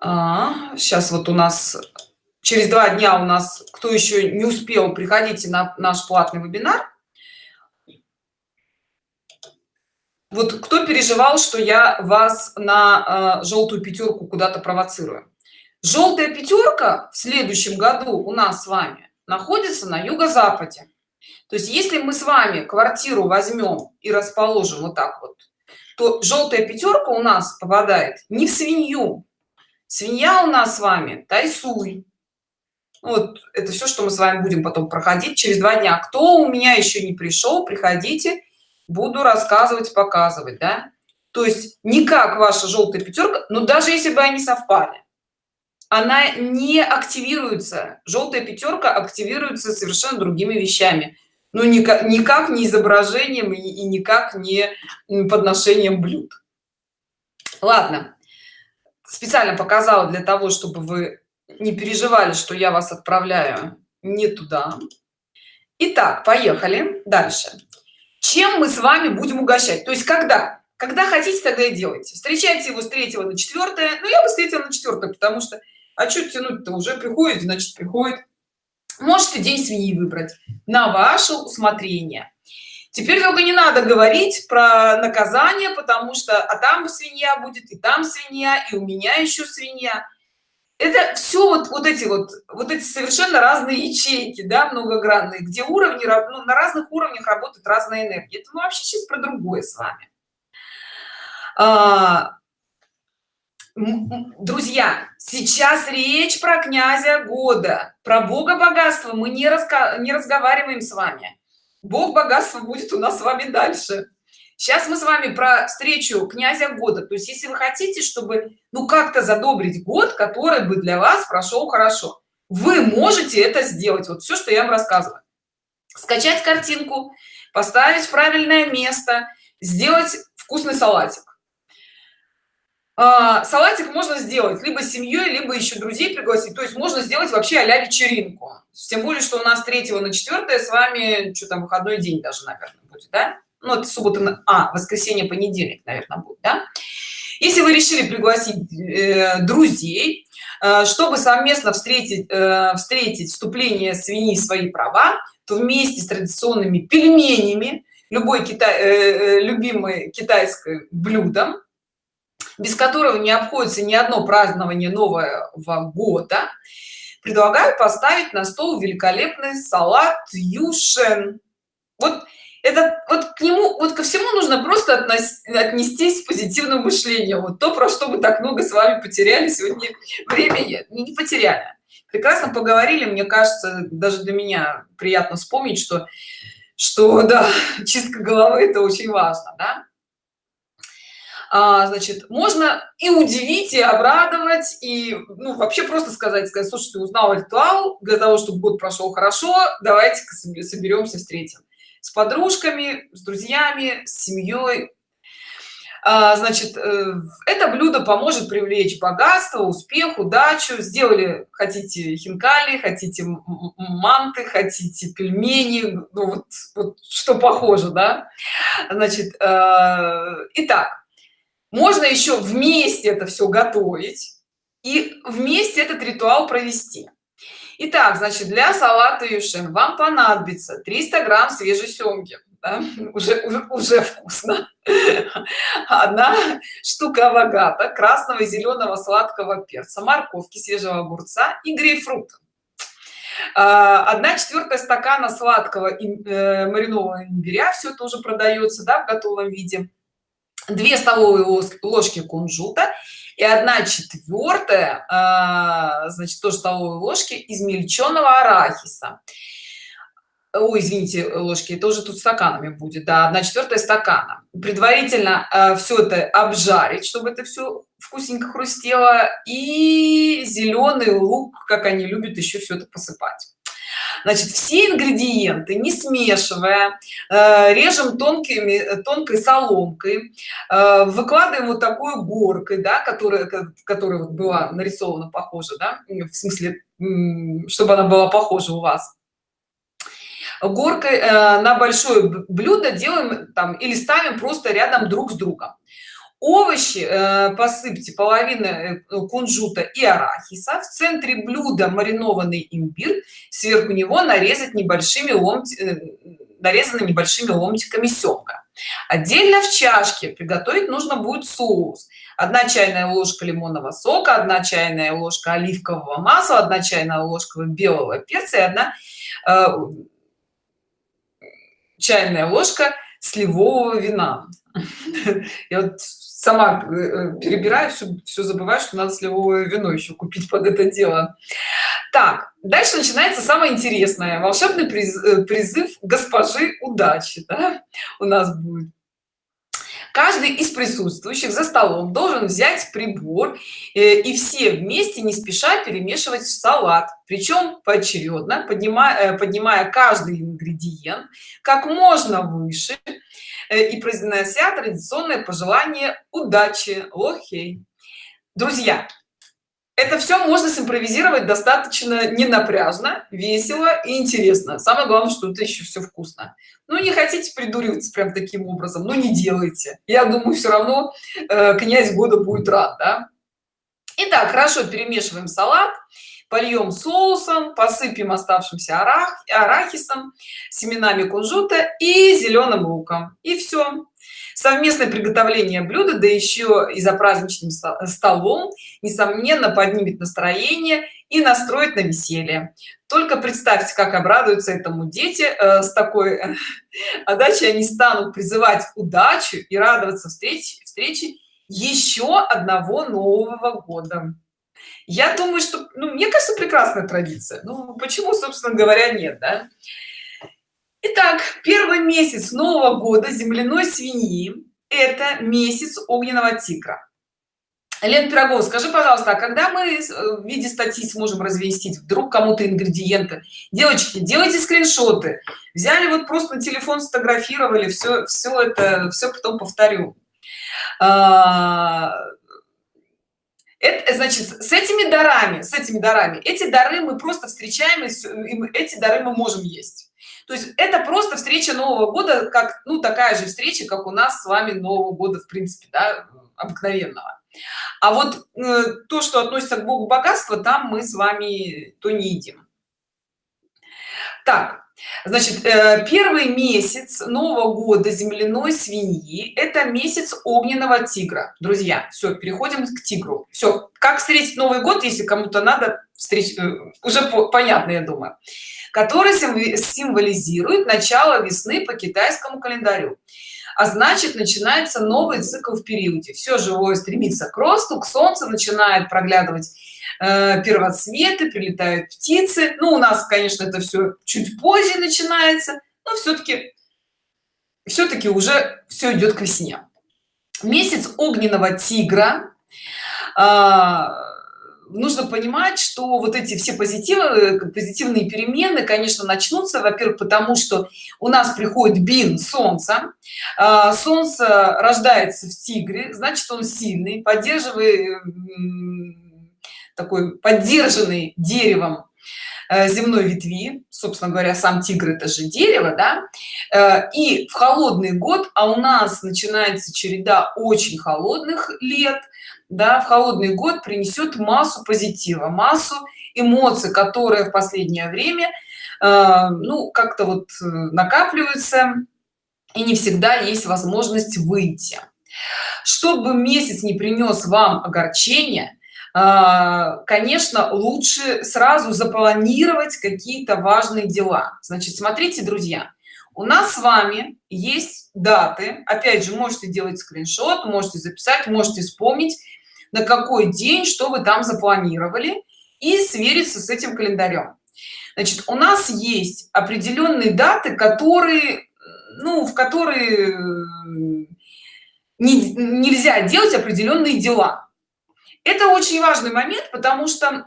а, сейчас вот у нас через два дня у нас кто еще не успел приходите на наш платный вебинар. Вот кто переживал что я вас на э, желтую пятерку куда-то провоцирую? Желтая пятерка в следующем году у нас с вами находится на юго-западе. То есть если мы с вами квартиру возьмем и расположим вот так вот то желтая пятерка у нас попадает не в свинью. Свинья у нас с вами тайсуй вот это все что мы с вами будем потом проходить через два дня. Кто у меня еще не пришел приходите буду рассказывать показывать да? То есть никак ваша желтая пятерка но даже если бы они совпали она не активируется. Желтая пятерка активируется совершенно другими вещами. Но никак никак не изображением и, и никак не подношением блюд. Ладно. Специально показала для того чтобы вы не переживали что я вас отправляю не туда. Итак, поехали дальше. Чем мы с вами будем угощать? То есть когда? Когда хотите тогда и делайте. Встречайте его с третьего на четвертое ну я бы встретила на четвертое потому что а что тянуть-то? Уже приходит значит приходит. Можете день свиньи выбрать на ваше усмотрение. Теперь только не надо говорить про наказание потому что а там свинья будет и там свинья и у меня еще свинья это все вот вот эти вот вот эти совершенно разные ячейки да многогранные где уровни ну, на разных уровнях работает разная энергия. Это мы вообще сейчас про другое с вами. А, друзья сейчас речь про князя года. Про бога богатства мы не, раска... не разговариваем с вами. Бог богатства будет у нас с вами дальше сейчас мы с вами про встречу князя года. То есть если вы хотите чтобы ну как-то задобрить год который бы для вас прошел хорошо вы можете это сделать. Вот все что я вам рассказываю. Скачать картинку поставить в правильное место сделать вкусный салатик. А, салатик можно сделать либо с семьей либо еще друзей пригласить. То есть можно сделать вообще а вечеринку. Тем более что у нас 3 на 4 с вами что там выходной день даже наверное будет да ну это суббота а воскресенье понедельник наверное будет да? Если вы решили пригласить э, друзей э, чтобы совместно встретить э, встретить вступление свиньи свои права то вместе с традиционными пельменями любой китай э, э любимый китайское блюдом без которого не обходится ни одно празднование нового года предлагаю поставить на стол великолепный салат юшен вот это вот к нему вот ко всему нужно просто относ, отнестись с позитивным мышлением. Вот то про что мы так много с вами потеряли сегодня время не, не потеряли. Прекрасно поговорили. Мне кажется даже для меня приятно вспомнить что что да чистка головы это очень важно да? а, значит можно и удивить и обрадовать и ну, вообще просто сказать сказать слушайте узнал ритуал. Для того чтобы год прошел хорошо давайте соберемся встретим с подружками с друзьями с семьей. А, значит э, это блюдо поможет привлечь богатство успех удачу. Сделали хотите хинкали хотите манты хотите пельмени. Ну вот, вот что похоже да? Значит э, итак можно еще вместе это все готовить и вместе этот ритуал провести Итак, значит для салата юшин вам понадобится 300 грамм свежей семги. Да? уже, уже уже вкусно. Одна штука авогата красного и зеленого сладкого перца морковки свежего огурца и грейпфрута. Одна четвертая стакана сладкого э, маринованного имбиря все тоже продается да, в готовом виде 2 столовые ложки кунжута и 1 четвертая а, значит тоже столовые ложки измельченного арахиса. Ой, извините ложки тоже тут стаканами будет да 1 четвертая стакана. Предварительно э, все это обжарить чтобы это все вкусненько хрустело и зеленый лук как они любят еще все это посыпать значит все ингредиенты не смешивая э, режем тонкими тонкой соломкой э, выкладываем вот такой горкой да которая которая вот была нарисована похоже да в смысле чтобы она была похожа у вас. Горкой э, на большое блюдо делаем там или ставим просто рядом друг с другом овощи э, посыпьте половины э, кунжута и арахиса в центре блюда маринованный имбирь сверху него нарезать небольшими ломти, э, нарезаны небольшими ломтиками семга. Отдельно в чашке приготовить нужно будет соус. 1 чайная ложка лимонного сока 1 чайная ложка оливкового масла 1 чайная ложка белого перца и 1 э, чайная ложка сливового вина. Я вот сама э, э, перебираю все, все забываю что надо сливовое вино еще купить под это дело. Так дальше начинается самое интересное. Волшебный э, призыв госпожи удачи да? у нас будет. Каждый из присутствующих за столом должен взять прибор и все вместе не спеша перемешивать в салат. Причем поочередно поднимая поднимая каждый ингредиент как можно выше и произнося традиционное пожелание удачи. Лохей друзья это все можно симпровизировать достаточно ненапряжно весело и интересно. Самое главное что это еще все вкусно. Ну не хотите придуриваться прям таким образом но не делайте. Я думаю все равно э, князь года будет рад да? Итак, хорошо перемешиваем салат польем соусом посыпем оставшимся арах, арахисом семенами кунжута и зеленым луком. И все совместное приготовление блюда да еще и за праздничным столом несомненно поднимет настроение и настроит на веселье. Только представьте как обрадуются этому дети э, с такой э, отдачей они станут призывать удачу и радоваться встрече встречи еще одного нового года я думаю что ну, мне кажется прекрасная традиция ну почему собственно говоря нет да? Итак, первый месяц Нового года земляной свиньи – это месяц огненного тигра. Лен Пирогов, скажи, пожалуйста, а когда мы в виде статьи сможем развестить вдруг кому-то ингредиенты? Девочки, делайте скриншоты. Взяли вот просто на телефон, сфотографировали, все, все это, все потом повторю. А, это значит с этими дарами с этими дарами эти дары мы просто встречаем и эти дары мы можем есть. То есть это просто встреча нового года как ну такая же встреча как у нас с вами нового года в принципе да, обыкновенного. А вот э, то что относится к богу богатства там мы с вами то не едим. Так значит э, первый месяц нового года земляной свиньи это месяц огненного тигра. Друзья все переходим к тигру. Все как встретить новый год если кому-то надо встреч э, уже понятно я думаю. Который символизирует начало весны по китайскому календарю а значит начинается новый цикл в периоде. Все живое стремится к росту к солнцу начинает проглядывать э, первоцветы прилетают птицы. Ну у нас конечно это все чуть позже начинается но все-таки все-таки уже все идет к весне. Месяц огненного тигра э, нужно понимать что вот эти все позитивы позитивные перемены конечно начнутся во-первых потому что у нас приходит бин солнца а, солнце рождается в тигре значит он сильный поддерживает такой поддержанный деревом э, земной ветви. Собственно говоря сам тигр это же дерево да? Э, и в холодный год а у нас начинается череда очень холодных лет да, в холодный год принесет массу позитива, массу эмоций, которые в последнее время, э, ну, как-то вот э, накапливаются, и не всегда есть возможность выйти. Чтобы месяц не принес вам огорчения, э, конечно, лучше сразу запланировать какие-то важные дела. Значит, смотрите, друзья, у нас с вами есть даты опять же можете делать скриншот можете записать можете вспомнить на какой день что вы там запланировали и свериться с этим календарем. Значит у нас есть определенные даты которые ну в которые не, нельзя делать определенные дела. Это очень важный момент потому что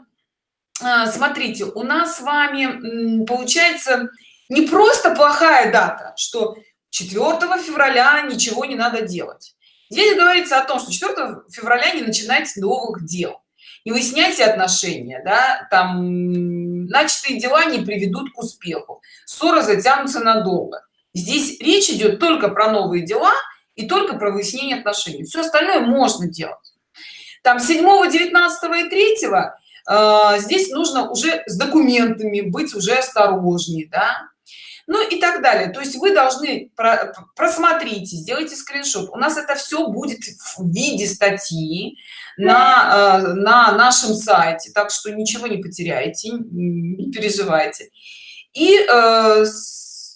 а, смотрите у нас с вами получается не просто плохая дата что 4 февраля ничего не надо делать Здесь говорится о том, что 4 февраля не начинайте новых дел, не выясняйте отношения, да, там начатые дела не приведут к успеху, ссоры затянутся надолго. Здесь речь идет только про новые дела и только про выяснение отношений. Все остальное можно делать. Там 7, 19 и 3 э, здесь нужно уже с документами быть уже осторожнее, да, ну и так далее. То есть вы должны про просмотрите сделайте скриншот. У нас это все будет в виде статьи на э, на нашем сайте так что ничего не потеряете не переживайте. И э,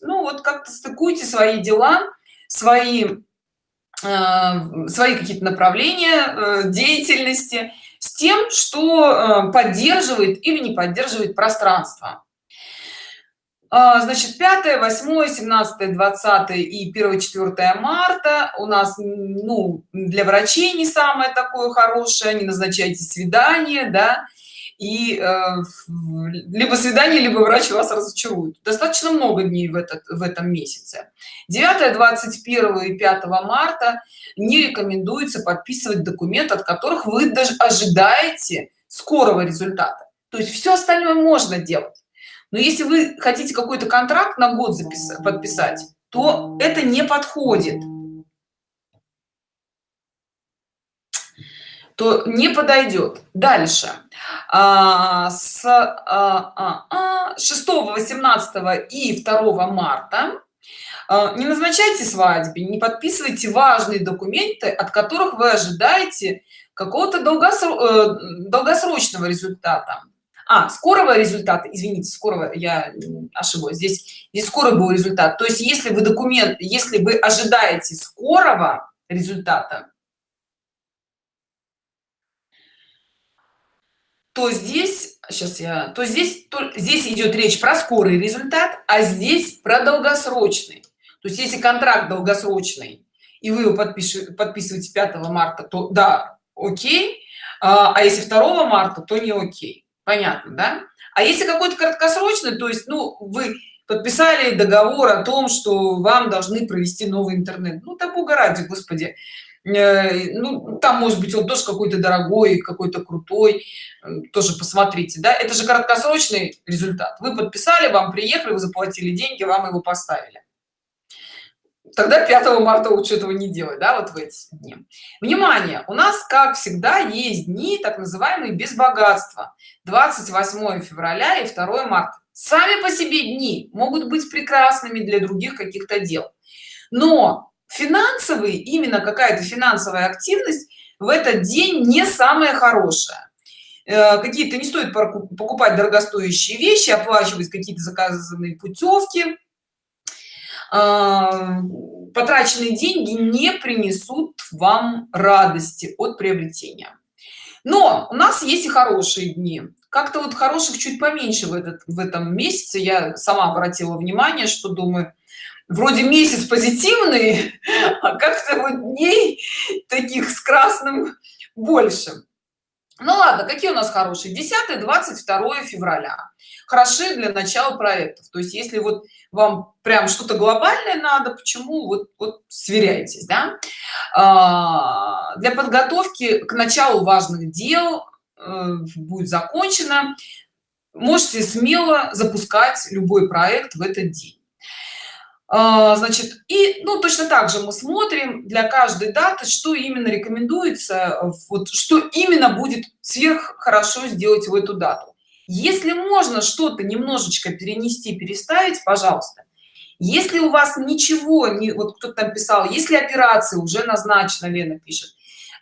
ну вот как-то стыкуйте свои дела свои э, свои какие-то направления деятельности с тем что поддерживает или не поддерживает пространство значит 5 8 17 20 и 1 4 марта у нас ну для врачей не самое такое хорошее не назначайте свидание да и э, либо свидание либо врач вас разочарует. Достаточно много дней в этот в этом месяце. 9 21 и 5 марта не рекомендуется подписывать документ от которых вы даже ожидаете скорого результата. То есть все остальное можно делать но если вы хотите какой-то контракт на год записать подписать то это не подходит. То не подойдет. Дальше. А, с а, а, 6 а, 18 и 2 марта а, не назначайте свадьбе не подписывайте важные документы от которых вы ожидаете какого-то э, долгосрочного результата а скорого результата извините скорого я ошиблась здесь здесь скорый был результат. То есть если вы документ если вы ожидаете скорого результата то здесь сейчас я то здесь то здесь идет речь про скорый результат а здесь про долгосрочный. То есть если контракт долгосрочный и вы его подпишете подписываете 5 марта то да окей а, а если 2 марта то не окей понятно да? А если какой-то краткосрочный то есть ну вы подписали договор о том что вам должны провести новый интернет. Ну так бога ради господи. Э, ну там может быть он тоже какой-то дорогой какой-то крутой. Тоже посмотрите да? Это же краткосрочный результат. Вы подписали вам приехали вы заплатили деньги вам его поставили тогда 5 марта лучше этого не делать да вот в эти дни. Внимание! У нас как всегда есть дни так называемые без богатства. 28 февраля и 2 марта. Сами по себе дни могут быть прекрасными для других каких-то дел. Но финансовый именно какая-то финансовая активность в этот день не самая хорошая. Э, какие-то не стоит покупать дорогостоящие вещи оплачивать какие-то заказанные путевки потраченные деньги не принесут вам радости от приобретения. Но у нас есть и хорошие дни. Как-то вот хороших чуть поменьше в этот в этом месяце. Я сама обратила внимание что думаю вроде месяц позитивный а как-то вот дней таких с красным больше ну ладно какие у нас хорошие? 10 22 февраля. Хороши для начала проектов. То есть если вот вам прям что-то глобальное надо почему вот, вот сверяйтесь да? а, для подготовки к началу важных дел э, будет закончено. Можете смело запускать любой проект в этот день значит и ну точно так же мы смотрим для каждой даты что именно рекомендуется вот что именно будет сверх хорошо сделать в эту дату. Если можно что-то немножечко перенести переставить пожалуйста. Если у вас ничего не вот кто-то там писал если операция уже назначена лена пишет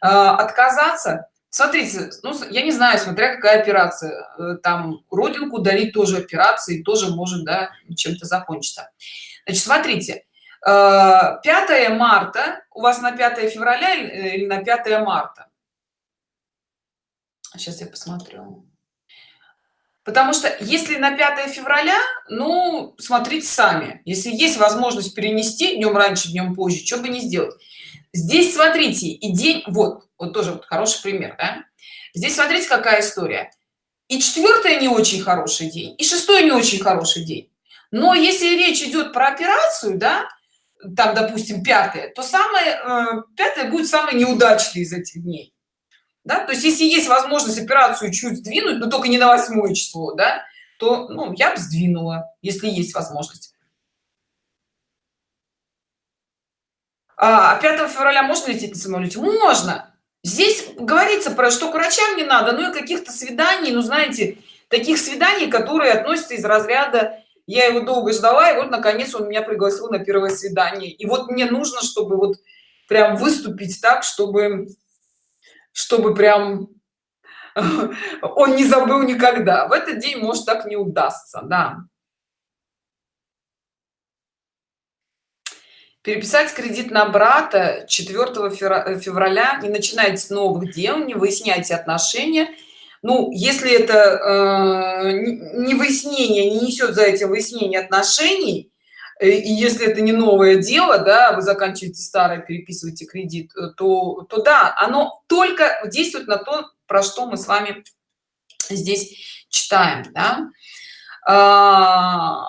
э, отказаться смотрите ну я не знаю смотря какая операция э, там родинку дарить тоже операции тоже может да чем-то закончиться значит смотрите 5 э, марта у вас на 5 февраля или на 5 марта? Сейчас я посмотрю. Потому что если на 5 февраля ну смотрите сами. Если есть возможность перенести днем раньше днем позже что бы не сделать. Здесь смотрите и день вот вот тоже вот хороший пример да? здесь смотрите какая история. И четвертое не очень хороший день и шестой не очень хороший день но если речь идет про операцию да там допустим пятое то самое э, пятое будет самый неудачный из этих дней. Да? то есть если есть возможность операцию чуть сдвинуть но только не на восьмое число да то ну, я бы сдвинула если есть возможность. А 5 а февраля можно лететь на самолете? Можно. Здесь говорится про что к врачам не надо ну и каких-то свиданий ну знаете таких свиданий которые относятся из разряда я его долго ждала и вот наконец он меня пригласил на первое свидание. И вот мне нужно чтобы вот прям выступить так чтобы чтобы прям он не забыл никогда. В этот день может так не удастся да. Переписать кредит на брата 4 февраля. Не начинайте новых дел не выясняйте отношения ну если это э, не выяснение не несет за этим выяснение отношений э, и если это не новое дело да вы заканчиваете старое переписываете кредит э, то то да оно только действует на то про что мы с вами здесь читаем да? а,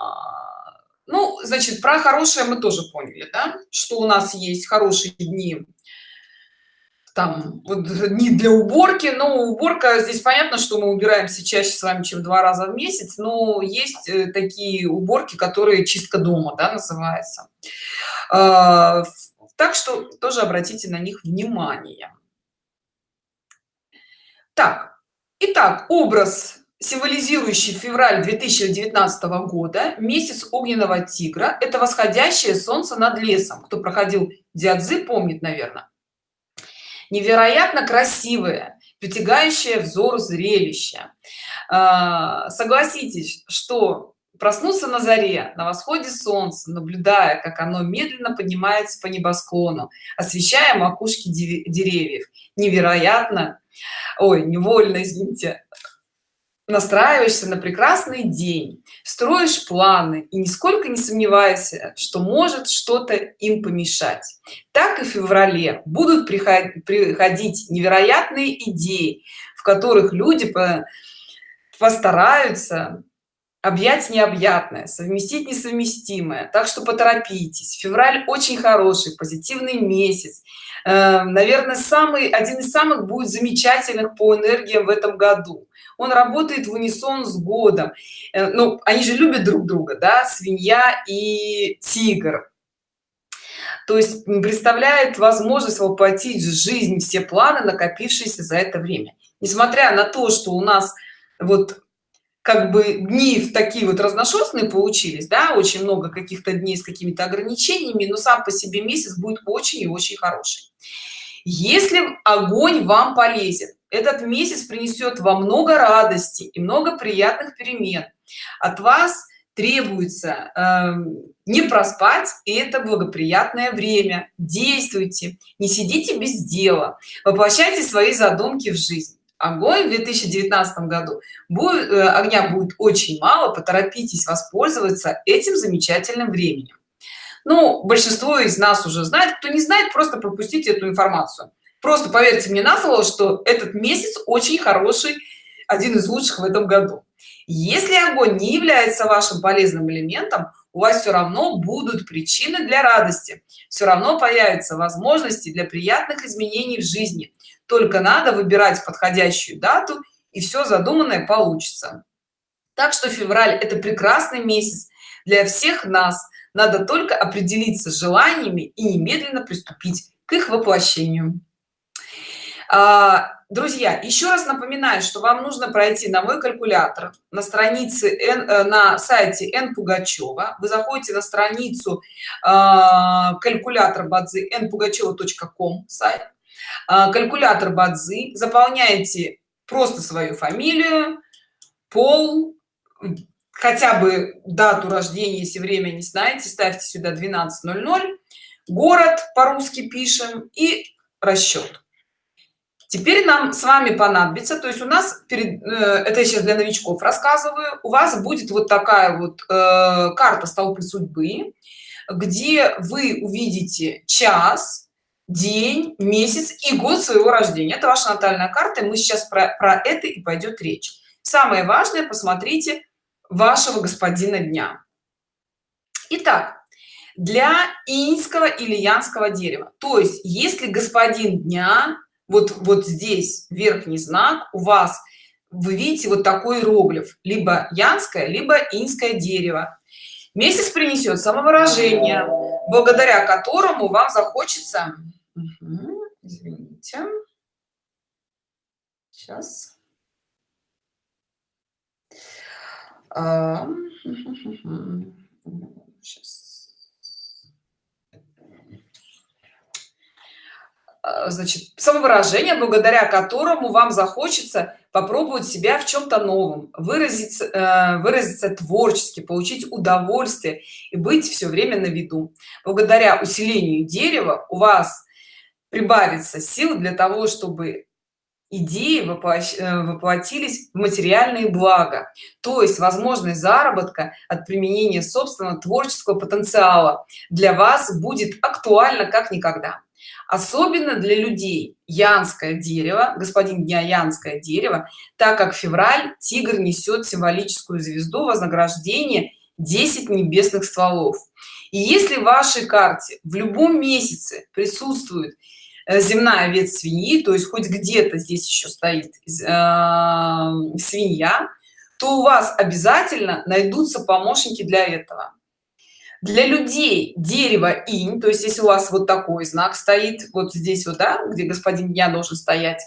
ну значит про хорошее мы тоже поняли да? что у нас есть хорошие дни там вот, не для уборки но уборка здесь понятно что мы убираемся чаще с вами чем два раза в месяц но есть э, такие уборки которые чистка дома да, называется. А, так что тоже обратите на них внимание. Так итак образ символизирующий февраль 2019 года месяц огненного тигра. Это восходящее солнце над лесом. Кто проходил диадзы помнит наверное невероятно красивое притягающее взор зрелище. А, согласитесь что проснуться на заре на восходе солнца наблюдая как оно медленно поднимается по небосклону освещая макушки деревьев. Невероятно! Ой невольно извините настраиваешься на прекрасный день строишь планы и нисколько не сомневайся что может что-то им помешать. Так и в феврале будут приходить, невероятные идеи в которых люди по, постараются объять необъятное совместить несовместимое. Так что поторопитесь. Февраль очень хороший позитивный месяц. Э, наверное самый один из самых будет замечательных по энергиям в этом году он работает в унисон с годом. Э, ну они же любят друг друга да свинья и тигр. То есть представляет возможность воплотить в жизнь все планы накопившиеся за это время. Несмотря на то что у нас вот как бы дни в такие вот разношерстные получились да очень много каких-то дней с какими-то ограничениями но сам по себе месяц будет очень и очень хороший. Если огонь вам полезен этот месяц принесет вам много радости и много приятных перемен. От вас требуется э, не проспать и это благоприятное время. Действуйте не сидите без дела. Воплощайте свои задумки в жизнь. Огонь в 2019 году. Будет э, огня будет очень мало поторопитесь воспользоваться этим замечательным временем. Ну большинство из нас уже знает. Кто не знает просто пропустите эту информацию просто поверьте мне на слово что этот месяц очень хороший один из лучших в этом году. Если огонь не является вашим полезным элементом у вас все равно будут причины для радости. Все равно появятся возможности для приятных изменений в жизни. Только надо выбирать подходящую дату и все задуманное получится. Так что февраль это прекрасный месяц для всех нас. Надо только определиться с желаниями и немедленно приступить к их воплощению друзья еще раз напоминаю что вам нужно пройти на мой калькулятор на странице N, э, на сайте n пугачева. Вы заходите на страницу э, калькулятор бадзи n пугачева.ком сайт. А, калькулятор бадзи заполняете просто свою фамилию пол хотя бы дату рождения если время не знаете ставьте сюда 12.00 город по-русски пишем и расчет теперь нам с вами понадобится то есть у нас перед э, это сейчас для новичков рассказываю у вас будет вот такая вот э, карта столпы судьбы где вы увидите час день месяц и год своего рождения. Это ваша натальная карта мы сейчас про, про это и пойдет речь. Самое важное посмотрите вашего господина дня. Итак, для инского или янского дерева. То есть если господин дня вот вот здесь верхний знак у вас вы видите вот такой иероглиф либо янское либо инское дерево месяц принесет самовыражение благодаря которому вам захочется. Извините. Сейчас. А. значит, самовыражение, благодаря которому вам захочется попробовать себя в чем-то новом, выразиться, э, выразиться творчески, получить удовольствие и быть все время на виду. Благодаря усилению дерева у вас прибавится сил для того чтобы идеи э, воплотились в материальные блага то есть возможность заработка от применения собственного творческого потенциала для вас будет актуально как никогда особенно для людей янское дерево господин дня янское дерево так как февраль тигр несет символическую звезду вознаграждения 10 небесных стволов и если в вашей карте в любом месяце присутствует Э, земная ветвь свиньи то есть хоть где-то здесь еще стоит э, свинья то у вас обязательно найдутся помощники для этого для людей дерево инь то есть если у вас вот такой знак стоит вот здесь вот да где господин дня должен стоять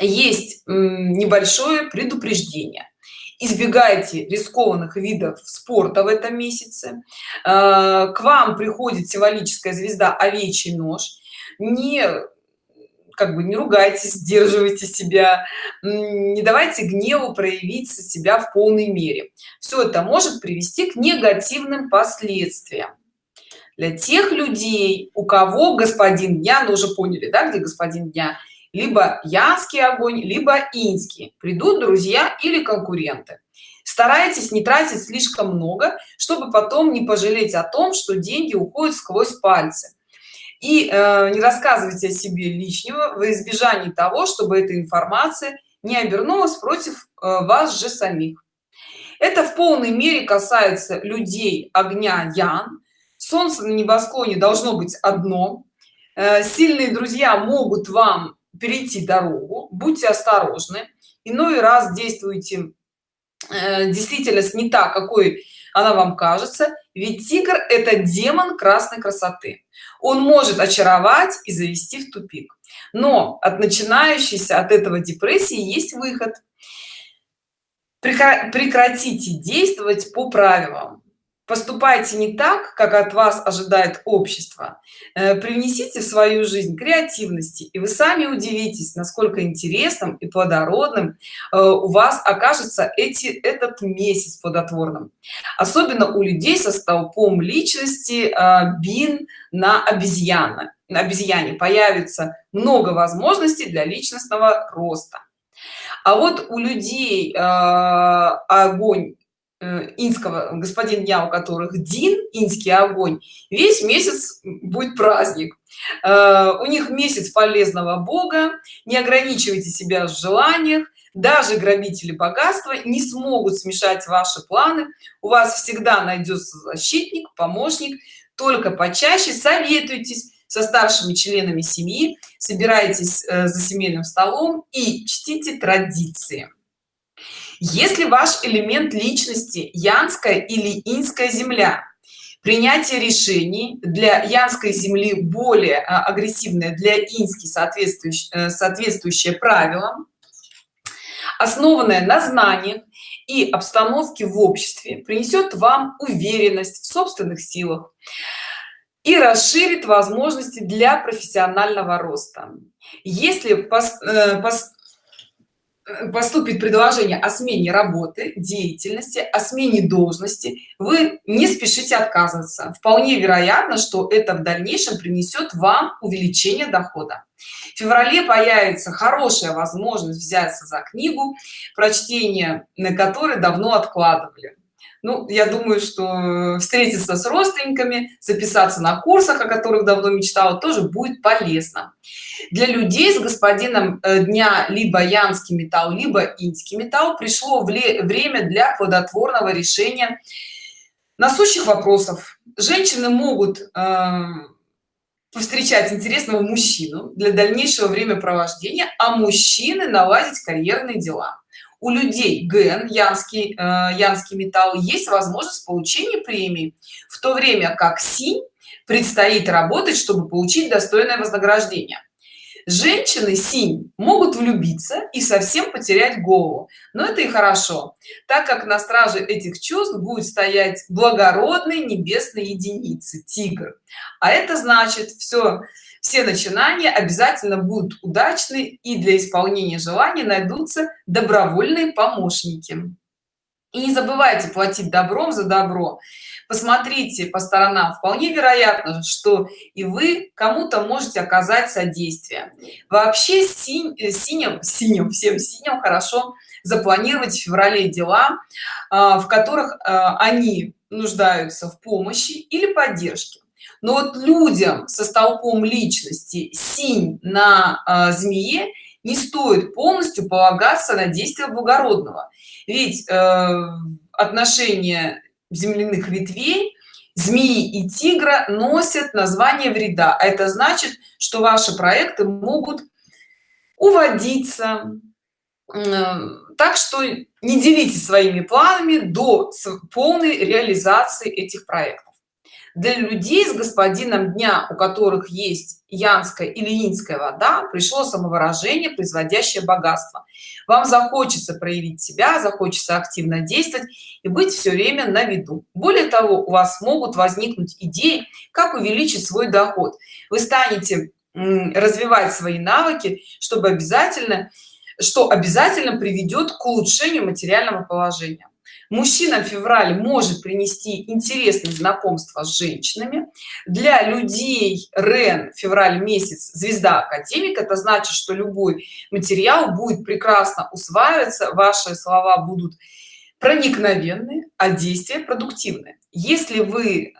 есть небольшое предупреждение. Избегайте рискованных видов спорта в этом месяце. Э, к вам приходит символическая звезда овечий нож не как бы не ругайтесь сдерживайте себя не давайте гневу проявиться себя в полной мере. Все это может привести к негативным последствиям. Для тех людей у кого господин дня ну уже поняли да где господин дня либо янский огонь либо инский придут друзья или конкуренты. Старайтесь не тратить слишком много чтобы потом не пожалеть о том что деньги уходят сквозь пальцы и э, не рассказывайте о себе лишнего в избежании того чтобы эта информация не обернулась против э, вас же самих. Это в полной мере касается людей огня ян. Солнце на небосклоне должно быть одно. Э, сильные друзья могут вам перейти дорогу. Будьте осторожны. Иной раз действуйте э, действительность не так какой она вам кажется ведь тигр это демон красной красоты. Он может очаровать и завести в тупик. Но от начинающейся от этого депрессии есть выход. Прекратите действовать по правилам поступайте не так как от вас ожидает общество. Э, привнесите в свою жизнь креативности и вы сами удивитесь насколько интересным и плодородным э, у вас окажется эти этот месяц плодотворным. Особенно у людей со столпом личности э, бин на обезьяна на обезьяне. Появится много возможностей для личностного роста. А вот у людей огонь Э, инского господин дня у которых дин инский огонь весь месяц будет праздник. Э, у них месяц полезного бога не ограничивайте себя в желаниях даже грабители богатства не смогут смешать ваши планы. У вас всегда найдется защитник помощник. Только почаще советуйтесь со старшими членами семьи собирайтесь э, за семейным столом и чтите традиции если ваш элемент личности янская или инская земля принятие решений для янской земли более а, агрессивное для ински соответствующее э, соответствующее правилам основанное на знаниях и обстановке в обществе принесет вам уверенность в собственных силах и расширит возможности для профессионального роста. Если пос, э, пос, поступит предложение о смене работы деятельности о смене должности вы не спешите отказываться. Вполне вероятно что это в дальнейшем принесет вам увеличение дохода. В феврале появится хорошая возможность взяться за книгу прочтение на которой давно откладывали ну я думаю что встретиться с родственниками записаться на курсах о которых давно мечтала тоже будет полезно. Для людей с господином э, дня либо янский металл либо инский металл пришло время для плодотворного решения насущих вопросов. Женщины могут э, повстречать интересного мужчину для дальнейшего времяпровождения а мужчины наладить карьерные дела у людей ген янский э, янский металл есть возможность получения премии в то время как синь предстоит работать чтобы получить достойное вознаграждение. Женщины синь могут влюбиться и совсем потерять голову но это и хорошо так как на страже этих чувств будет стоять благородные небесные единицы тигр. А это значит все все начинания обязательно будут удачны и для исполнения желаний найдутся добровольные помощники. И не забывайте платить добром за добро. Посмотрите по сторонам. Вполне вероятно что и вы кому-то можете оказать содействие. Вообще синь, э, синим синим всем синим хорошо запланировать в феврале дела а, в которых а, они нуждаются в помощи или поддержке но вот людям со столпом личности синь на э, змее не стоит полностью полагаться на действия благородного. Ведь э, отношения земляных ветвей змеи и тигра носят название вреда. А это значит что ваши проекты могут уводиться так что не делитесь своими планами до полной реализации этих проектов для людей с господином дня у которых есть янская или инская вода пришло самовыражение производящее богатство. Вам захочется проявить себя захочется активно действовать и быть все время на виду. Более того у вас могут возникнуть идеи как увеличить свой доход. Вы станете развивать свои навыки чтобы обязательно что обязательно приведет к улучшению материального положения мужчинам февраль может принести интересные знакомства с женщинами. Для людей рен февраль месяц звезда академик. Это значит что любой материал будет прекрасно усваиваться ваши слова будут проникновенны а действия продуктивны. Если вы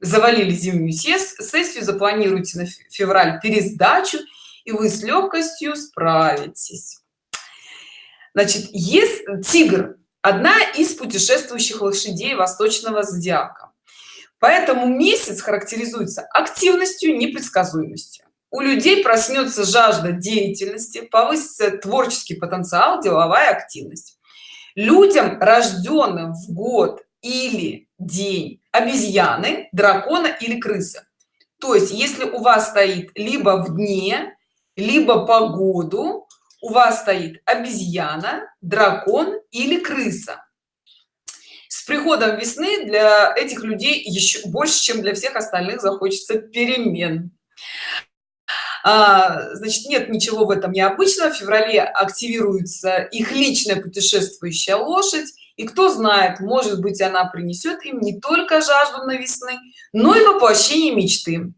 завалили зимнюю сессию запланируйте на февраль пересдачу и вы с легкостью справитесь. Значит есть тигр одна из путешествующих лошадей восточного зодиака. Поэтому месяц характеризуется активностью непредсказуемостью. У людей проснется жажда деятельности повысится творческий потенциал деловая активность. Людям рожденным в год или день обезьяны дракона или крыса то есть если у вас стоит либо в дне либо по году у вас стоит обезьяна дракон или крыса. С приходом весны для этих людей еще больше чем для всех остальных захочется перемен. А, значит нет ничего в этом необычного. В феврале активируется их личная путешествующая лошадь. И кто знает может быть она принесет им не только жажду на весны но и воплощение мечты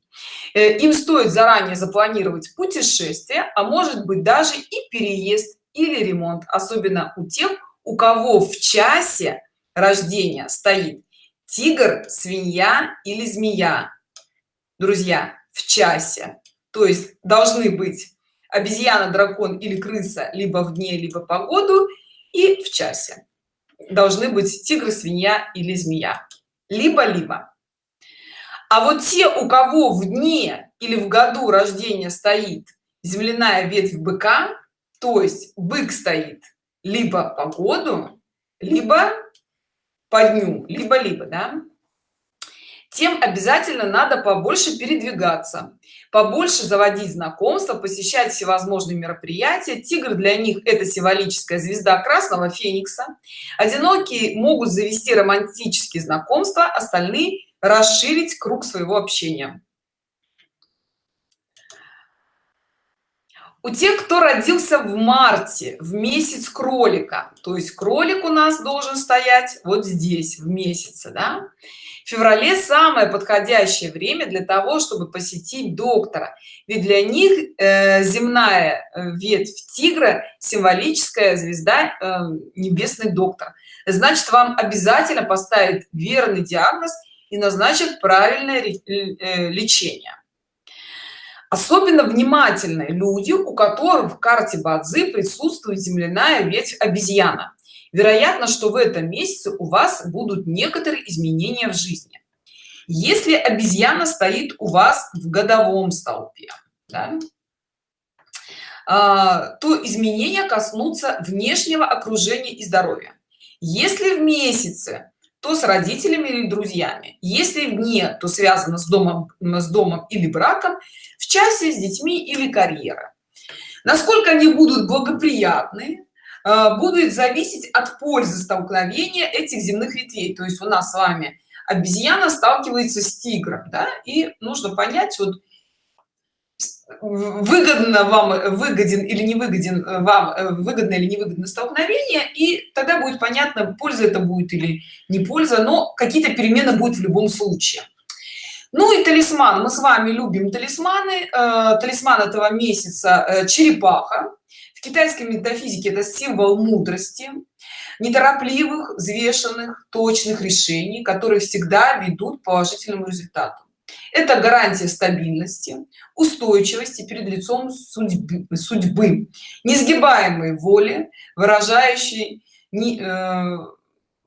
им стоит заранее запланировать путешествие а может быть даже и переезд или ремонт особенно у тех у кого в часе рождения стоит тигр свинья или змея. Друзья в часе. То есть должны быть обезьяна дракон или крыса либо в дне либо погоду и в часе. Должны быть тигр свинья или змея. Либо либо а вот те у кого в дне или в году рождения стоит земляная ветвь быка то есть бык стоит либо по году либо по дню либо либо да тем обязательно надо побольше передвигаться побольше заводить знакомства посещать всевозможные мероприятия. Тигр для них это символическая звезда красного феникса. Одинокие могут завести романтические знакомства остальные расширить круг своего общения. У тех кто родился в марте в месяц кролика то есть кролик у нас должен стоять вот здесь в месяце да? в феврале самое подходящее время для того чтобы посетить доктора. Ведь для них э, земная э, ветвь тигра символическая звезда э, небесный доктор. Значит вам обязательно поставить верный диагноз и назначат правильное э, лечение. Особенно внимательные люди у которых в карте бадзи присутствует земляная ветвь обезьяна. Вероятно что в этом месяце у вас будут некоторые изменения в жизни. Если обезьяна стоит у вас в годовом столпе да, а, то изменения коснутся внешнего окружения и здоровья. Если в месяце то с родителями или друзьями если в дне то связано с домом с домом или браком в часе с детьми или карьера насколько они будут благоприятны э, будет зависеть от пользы столкновения этих земных ветвей то есть у нас с вами обезьяна сталкивается с тигром да? и нужно понять вот выгодно вам выгоден или не выгоден э, вам э, выгодно или невыгодно столкновение и тогда будет понятно польза это будет или не польза но какие-то перемены будут в любом случае. Ну и талисман. Мы с вами любим талисманы. Э, талисман этого месяца э, черепаха. В китайской метафизике это символ мудрости неторопливых взвешенных точных решений которые всегда ведут к положительному результату это гарантия стабильности устойчивости перед лицом судьбы, судьбы несгибаемой воли выражающей не, э,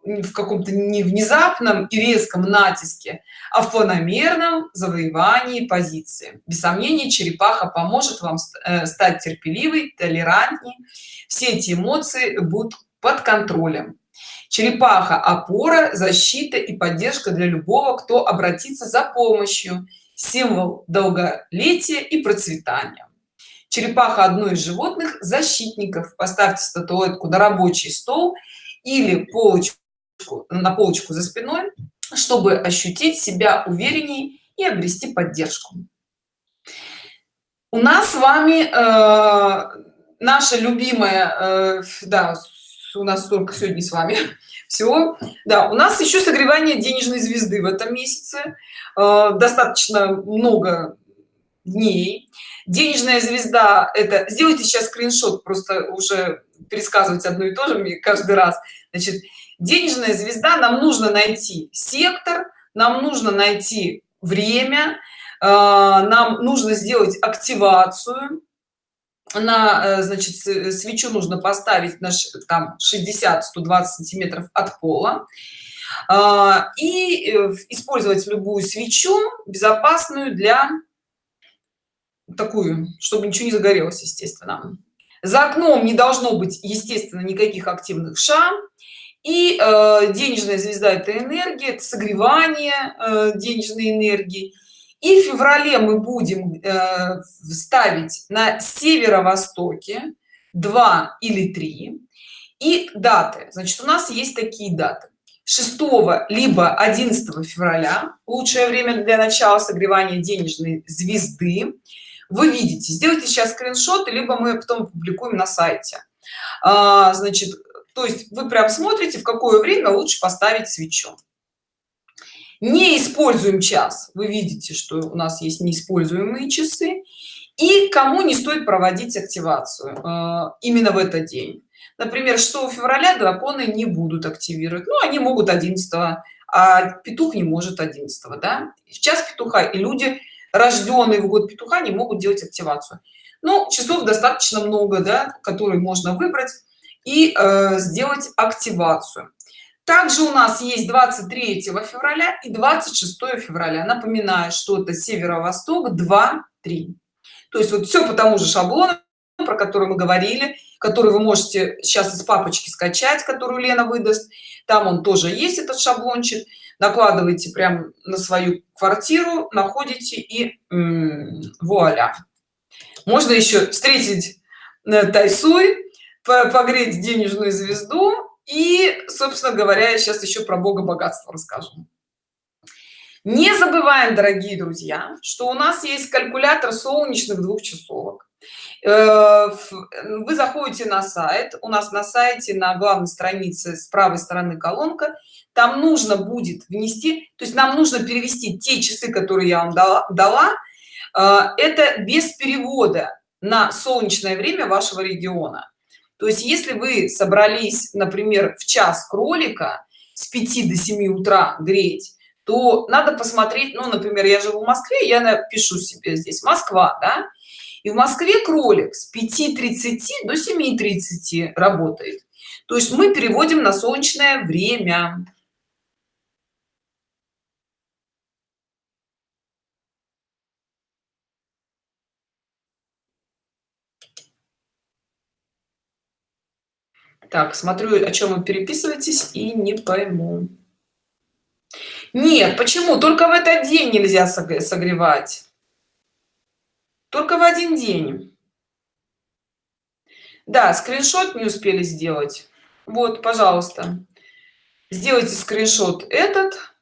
в каком-то не внезапном и резком натиске а в планомерном завоевании позиции. Без сомнения черепаха поможет вам э, стать терпеливой толерантней. Все эти эмоции будут под контролем черепаха опора защита и поддержка для любого кто обратится за помощью. Символ долголетия и процветания. Черепаха одно из животных защитников. Поставьте статуэтку на рабочий стол или полочку на полочку за спиной чтобы ощутить себя увереннее и обрести поддержку. У нас с вами э, наша любимая э, да у нас только сегодня с вами. Всего да у нас еще согревание денежной звезды в этом месяце. Э, достаточно много дней. Денежная звезда это сделайте сейчас скриншот просто уже пересказывать одно и то же мне каждый раз. Значит денежная звезда нам нужно найти сектор нам нужно найти время э, нам нужно сделать активацию на э, значит свечу нужно поставить на там 60 120 сантиметров от пола. А, и э, использовать любую свечу безопасную для такую чтобы ничего не загорелось естественно. За окном не должно быть естественно никаких активных шам. И э, денежная звезда это энергия это согревание э, денежной энергии и в феврале мы будем э, ставить на северо-востоке 2 или 3 и даты. Значит у нас есть такие даты. 6 либо 11 февраля лучшее время для начала согревания денежной звезды. Вы видите сделайте сейчас скриншот либо мы потом публикуем на сайте. А, значит то есть вы прям смотрите в какое время лучше поставить свечу не используем час вы видите что у нас есть неиспользуемые часы. И кому не стоит проводить активацию э, именно в этот день. Например 6 февраля драконы не будут активировать. Ну они могут 11 а петух не может 11 да? Сейчас петуха и люди рожденные в год петуха не могут делать активацию. Ну часов достаточно много да которые можно выбрать и э, сделать активацию также у нас есть 23 февраля и 26 февраля. Напоминаю что это северо-восток 2 3 то есть вот все по тому же шаблону про который мы говорили который вы можете сейчас из папочки скачать которую лена выдаст. Там он тоже есть этот шаблончик. Накладываете прям на свою квартиру находите и вуаля. Можно еще встретить э, тайсуй погреть денежную звезду и собственно говоря я сейчас еще про бога богатства расскажу. Не забываем дорогие друзья что у нас есть калькулятор солнечных двух часовок э, вы заходите на сайт у нас на сайте на главной странице с правой стороны колонка там нужно будет внести то есть нам нужно перевести те часы которые я вам дала, дала э, это без перевода на солнечное время вашего региона то есть если вы собрались например в час кролика с 5 до 7 утра греть то надо посмотреть ну например я живу в москве я напишу себе здесь москва да? И в москве кролик с 5:30 до 7:30 работает. То есть мы переводим на солнечное время так смотрю о чем вы переписываетесь и не пойму. Нет почему? Только в этот день нельзя согревать. Только в один день. Да скриншот не успели сделать. Вот пожалуйста. Сделайте скриншот этот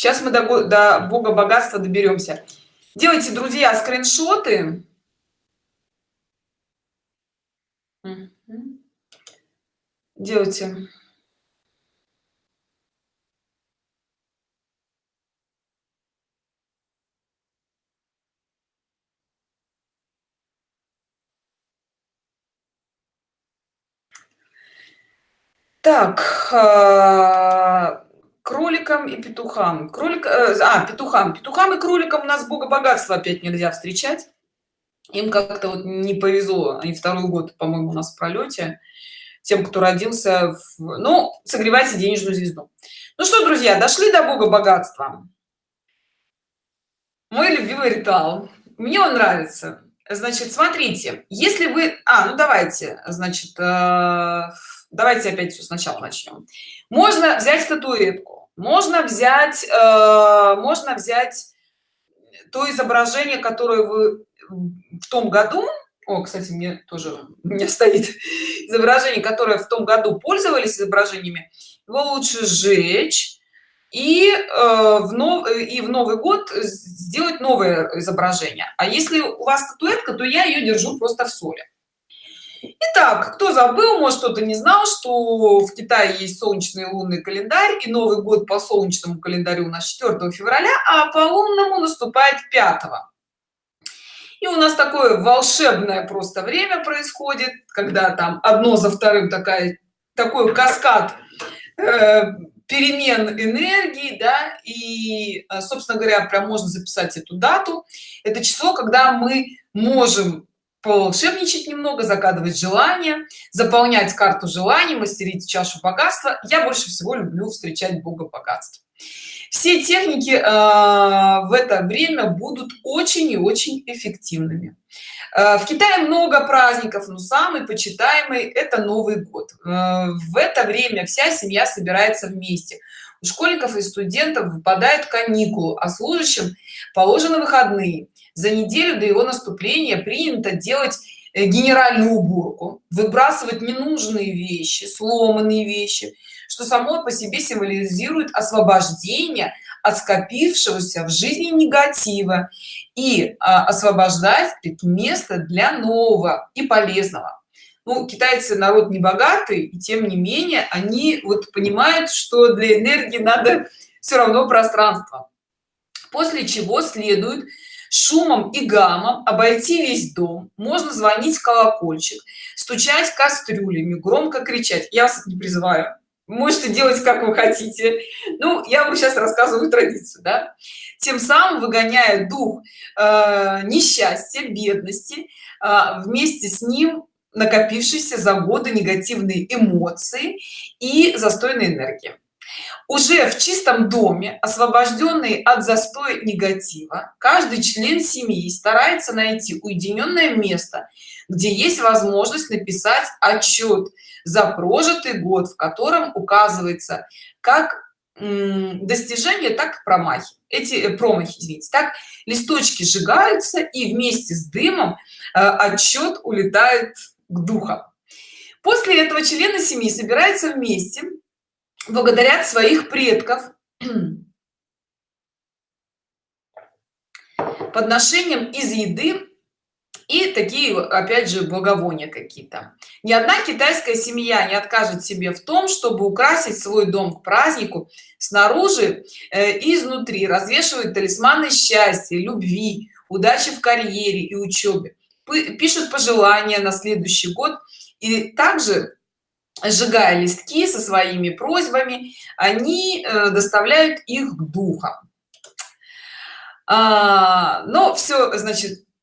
сейчас мы до, до бога богатства доберемся. Делайте друзья скриншоты. Делайте. Так а, кроликам и петухам. Кролик э, а петухам. Петухам и кроликам у нас бога богатства опять нельзя встречать. Им как-то вот не повезло. Они второй год по моему у нас в пролете. Тем кто родился в... ну согревайте денежную звезду. Ну что друзья дошли до бога богатства. Мой любимый ритуал. Мне он нравится. Значит смотрите если вы а ну давайте значит э, давайте опять все сначала начнем можно взять статуэтку можно взять э, можно взять то изображение которое вы в том году о кстати мне тоже у стоит изображение которое в том году пользовались изображениями его лучше сжечь и э, в нов и в новый год сделать новое изображение. А если у вас статуэтка то я ее держу просто в соли Итак, кто забыл, может кто-то не знал, что в Китае есть солнечный лунный календарь, и Новый год по солнечному календарю у нас 4 февраля, а по лунному наступает 5. И у нас такое волшебное просто время происходит, когда там одно за вторым такая, такой каскад э, перемен энергии, да, и, э, собственно говоря, прям можно записать эту дату. Это число, когда мы можем волшебничать немного загадывать желания заполнять карту желаний мастерить чашу богатства. Я больше всего люблю встречать бога богатства. Все техники э, в это время будут очень и очень эффективными. Э, в китае много праздников но самый почитаемый это новый год. Э, в это время вся семья собирается вместе. У школьников и студентов выпадают каникулы а служащим положены выходные за неделю до его наступления принято делать э, генеральную уборку выбрасывать ненужные вещи сломанные вещи что само по себе символизирует освобождение от скопившегося в жизни негатива и а, освобождать место для нового и полезного. Ну, китайцы народ не богатый и тем не менее они вот понимают что для энергии надо все равно пространство. После чего следует шумом и гамом обойти весь дом можно звонить в колокольчик стучать кастрюлями громко кричать. Я вас не призываю. Можете делать как вы хотите. Ну я вам сейчас рассказываю традицию да? тем самым выгоняя дух э, несчастья бедности э, вместе с ним накопившиеся за годы негативные эмоции и застойной энергии уже в чистом доме освобожденный от застоя негатива каждый член семьи старается найти уединенное место где есть возможность написать отчет за прожитый год в котором указывается как достижения так и промахи. Эти э, промахи извините. Так листочки сжигаются и вместе с дымом э, отчет улетает к духам. После этого члены семьи собираются вместе благодарят своих предков подношением из еды и такие опять же благовония какие-то. Ни одна китайская семья не откажет себе в том чтобы украсить свой дом к празднику снаружи э, изнутри развешивают талисманы счастья любви удачи в карьере и учебе пишут пожелания на следующий год. И также сжигая листки со своими просьбами они э, доставляют их к духам. А, но все значит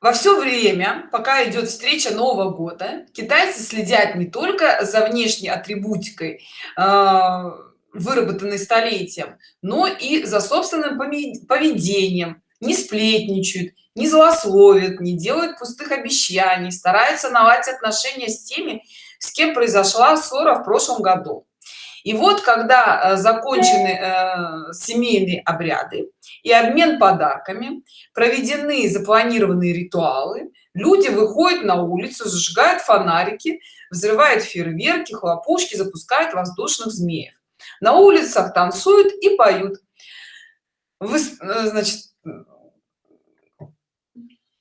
во все время пока идет встреча нового года китайцы следят не только за внешней атрибутикой э, выработанной столетием но и за собственным поведением не сплетничают не злословят не делают пустых обещаний стараются наладить отношения с теми с кем произошла ссора в прошлом году. И вот когда э, закончены э, семейные обряды и обмен подарками проведены запланированные ритуалы люди выходят на улицу зажигают фонарики взрывают фейерверки хлопушки запускают воздушных змеев. На улицах танцуют и поют. Вы, э, значит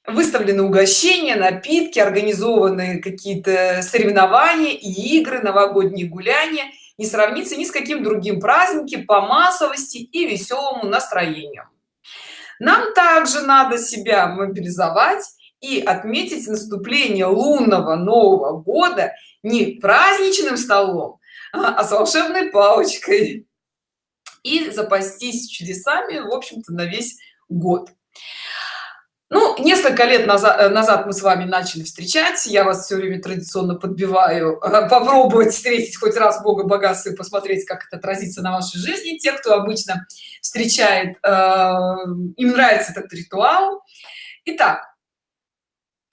выставлены угощения напитки организованные какие-то соревнования и игры новогодние гуляния. Не сравнится ни с каким другим праздники по массовости и веселому настроению. Нам также надо себя мобилизовать и отметить наступление лунного нового года не праздничным столом а с волшебной палочкой. И запастись чудесами в общем-то на весь год несколько лет назад э, назад мы с вами начали встречать. Я вас все время традиционно подбиваю э, попробовать встретить хоть раз бога богатства и посмотреть как это отразится на вашей жизни. Те кто обычно встречает э, им нравится этот ритуал. Итак,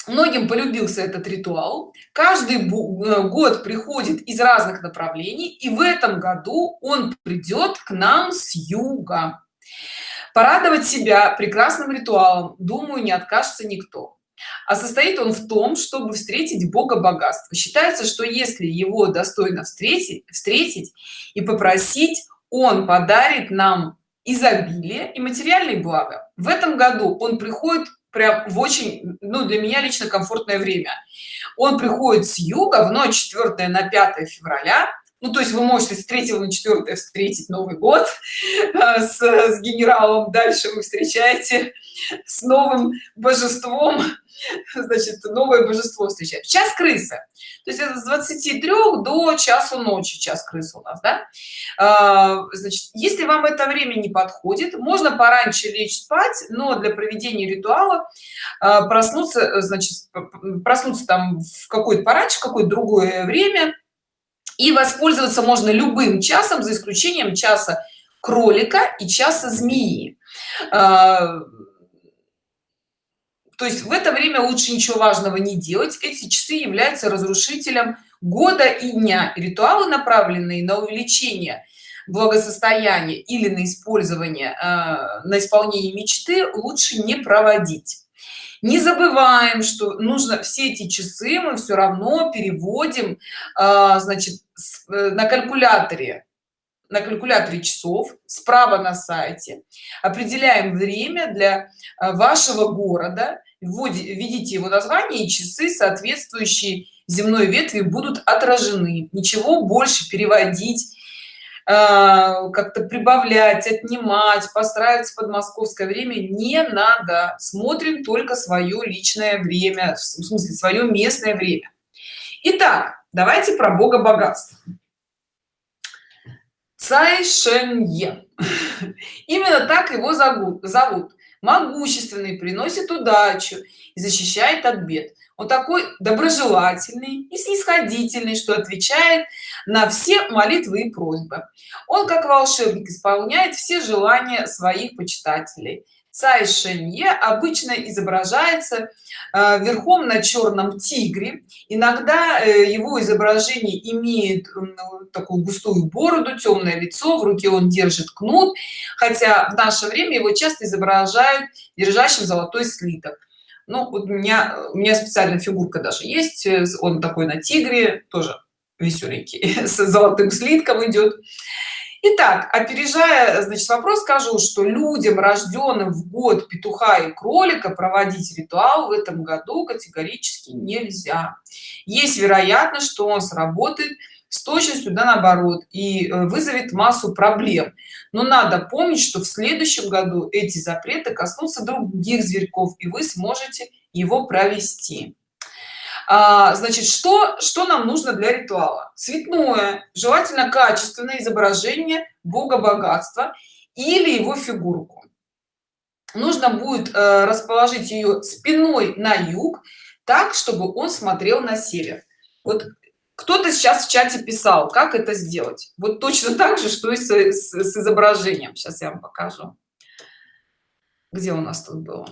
многим полюбился этот ритуал. Каждый год приходит из разных направлений и в этом году он придет к нам с юга порадовать себя прекрасным ритуалом думаю не откажется никто. А состоит он в том чтобы встретить бога богатства. Считается что если его достойно встретить встретить и попросить он подарит нам изобилие и материальные блага. В этом году он приходит прям в очень ну для меня лично комфортное время. Он приходит с юга в ночь 4 на 5 февраля ну то есть вы можете с 3 на 4 встретить новый год э, с, с генералом дальше вы встречаете с новым божеством. Значит новое божество встречает час крысы. То есть это с 23 до часу ночи час крысы у нас да? А, значит если вам это время не подходит можно пораньше лечь спать но для проведения ритуала а, проснуться значит проснуться там в какой-то пораньше какое-то другое время и воспользоваться можно любым часом за исключением часа кролика и часа змеи. А, то есть в это время лучше ничего важного не делать. Эти часы являются разрушителем года и дня. Ритуалы направленные на увеличение благосостояния или на использование э, на исполнение мечты лучше не проводить не забываем что нужно все эти часы мы все равно переводим э, значит э, на калькуляторе на калькуляторе часов справа на сайте. Определяем время для э, вашего города. Введите его название и часы соответствующие земной ветви будут отражены. Ничего больше переводить как-то прибавлять отнимать постраиваться под московское время не надо. Смотрим только свое личное время в смысле свое местное время. Итак, давайте про бога богатства. Цай шенье именно так его зовут. Могущественный приносит удачу и защищает от бед. Он такой доброжелательный и снисходительный что отвечает на все молитвы и просьбы. Он как волшебник исполняет все желания своих почитателей. Цай шенье обычно изображается э, верхом на черном тигре. Иногда э, его изображение имеет такую густую бороду темное лицо в руке он держит кнут хотя в наше время его часто изображают держащим золотой слиток. Ну вот у меня у меня специальная фигурка даже есть э, он такой на тигре тоже веселенький с золотым слитком идет Итак, опережая значит вопрос скажу что людям рожденным в год петуха и кролика проводить ритуал в этом году категорически нельзя. Есть вероятность что он сработает с точностью да наоборот и э, вызовет массу проблем. Но надо помнить что в следующем году эти запреты коснутся других зверьков и вы сможете его провести а, значит что что нам нужно для ритуала? Цветное желательно качественное изображение бога богатства или его фигурку. Нужно будет э, расположить ее спиной на юг так чтобы он смотрел на север. Вот кто-то сейчас в чате писал как это сделать. Вот точно так же что и с, с, с изображением. Сейчас я вам покажу где у нас тут было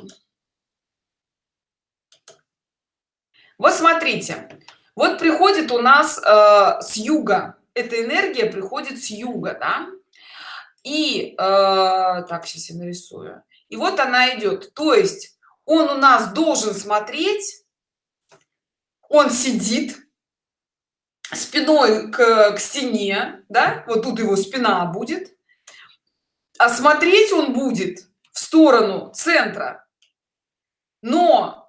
вот смотрите вот приходит у нас э, с юга эта энергия приходит с юга да? и э, так сейчас я нарисую и вот она идет то есть он у нас должен смотреть он сидит спиной к, к стене да вот тут его спина будет а смотреть он будет в сторону центра но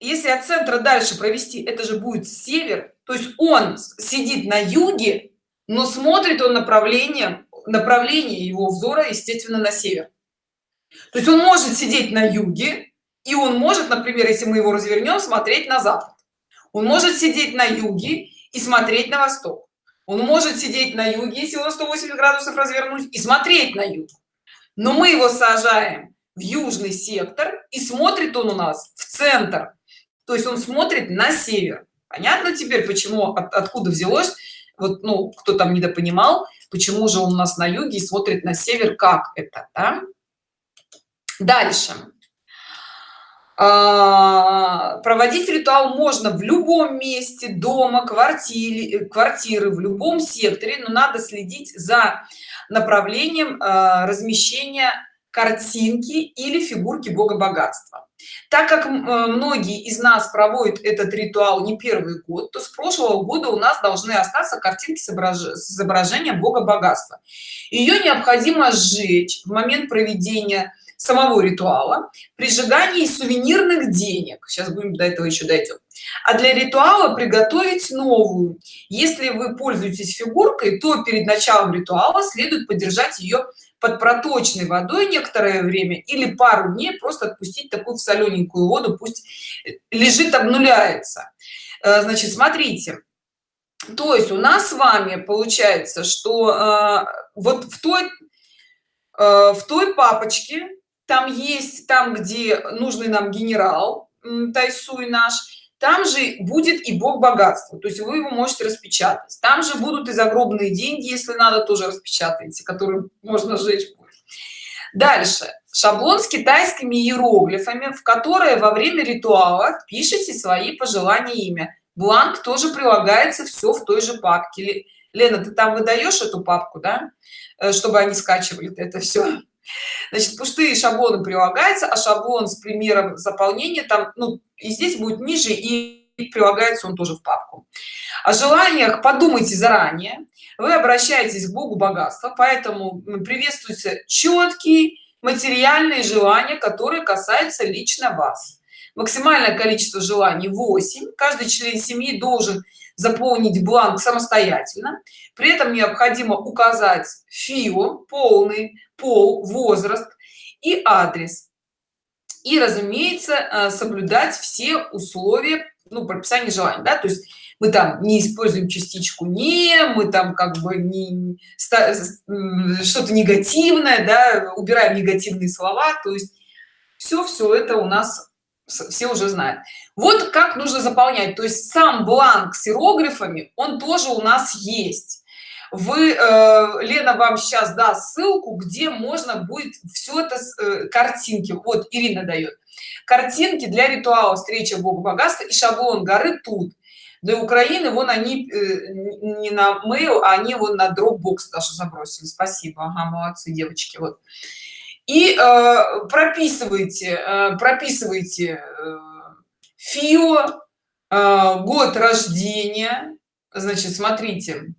если от центра дальше провести это же будет север. То есть он сидит на юге но смотрит он направлением направление его взора естественно на север. То есть он может сидеть на юге и он может например если мы его развернем смотреть на запад. Он может сидеть на юге и смотреть на восток. Он может сидеть на юге если его 180 градусов развернуть и смотреть на юг. Но мы его сажаем в южный сектор и смотрит он у нас в центр то есть он смотрит на север. Понятно теперь почему от, откуда взялось вот ну кто там недопонимал почему же он у нас на юге и смотрит на север как это да? дальше. А, проводить ритуал можно в любом месте дома квартире квартиры в любом секторе но надо следить за направлением а, размещения картинки или фигурки бога богатства так как э, многие из нас проводят этот ритуал не первый год то с прошлого года у нас должны остаться картинки с изображением бога богатства. Ее необходимо сжечь в момент проведения самого ритуала при сжигании сувенирных денег. Сейчас будем до этого еще дойдем а для ритуала приготовить новую. Если вы пользуетесь фигуркой то перед началом ритуала следует поддержать ее под проточной водой некоторое время или пару дней просто отпустить такую в солененькую воду пусть лежит обнуляется. Э, значит смотрите. То есть у нас с вами получается что э, вот в той э, в той папочке там есть там где нужный нам генерал тайсуй наш там же будет и бог богатства то есть вы его можете распечатать. Там же будут и загробные деньги если надо тоже распечатайте которые можно сжечь дальше. Шаблон с китайскими иероглифами в которые во время ритуала пишите свои пожелания имя. Бланк тоже прилагается все в той же папке. Лена ты там выдаешь эту папку да? Э, чтобы они скачивали это все значит пустые шаблоны прилагаются а шаблон с примером заполнения там ну и здесь будет ниже и прилагается он тоже в папку. О желаниях подумайте заранее. Вы обращаетесь к богу богатства поэтому приветствуются четкие материальные желания которые касаются лично вас. Максимальное количество желаний 8 каждый член семьи должен заполнить бланк самостоятельно при этом необходимо указать фио полный пол возраст и адрес и разумеется э, соблюдать все условия ну прописание желаний да? то есть мы там не используем частичку не мы там как бы не что-то негативное да убираем негативные слова то есть все все это у нас все уже знают вот как нужно заполнять. То есть сам бланк с иероглифами он тоже у нас есть. Вы э, лена вам сейчас даст ссылку где можно будет все это э, картинки. Вот ирина дает картинки для ритуала встреча бога богатства и шаблон горы тут. Для украины вон они э, не на mail а они вон на dropbox даже забросили. Спасибо. Ага, молодцы девочки вот. И э, прописывайте э, прописывайте э, фио э, год рождения значит смотрите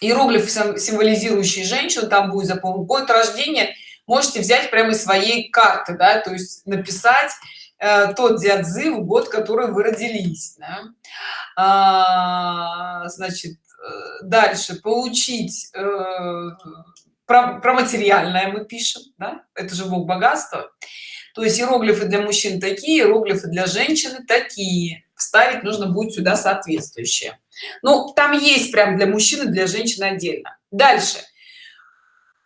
иероглиф символизирующий женщину там будет заполнен год рождения можете взять прямо из своей карты да то есть написать э, тот дядзы год который вы родились да? а, значит э, дальше получить э, про, про материальное мы пишем да? это же бог богатства то есть иероглифы для мужчин такие иероглифы для женщины такие. Вставить нужно будет сюда соответствующее. Ну там есть прям для мужчины для женщины отдельно. Дальше.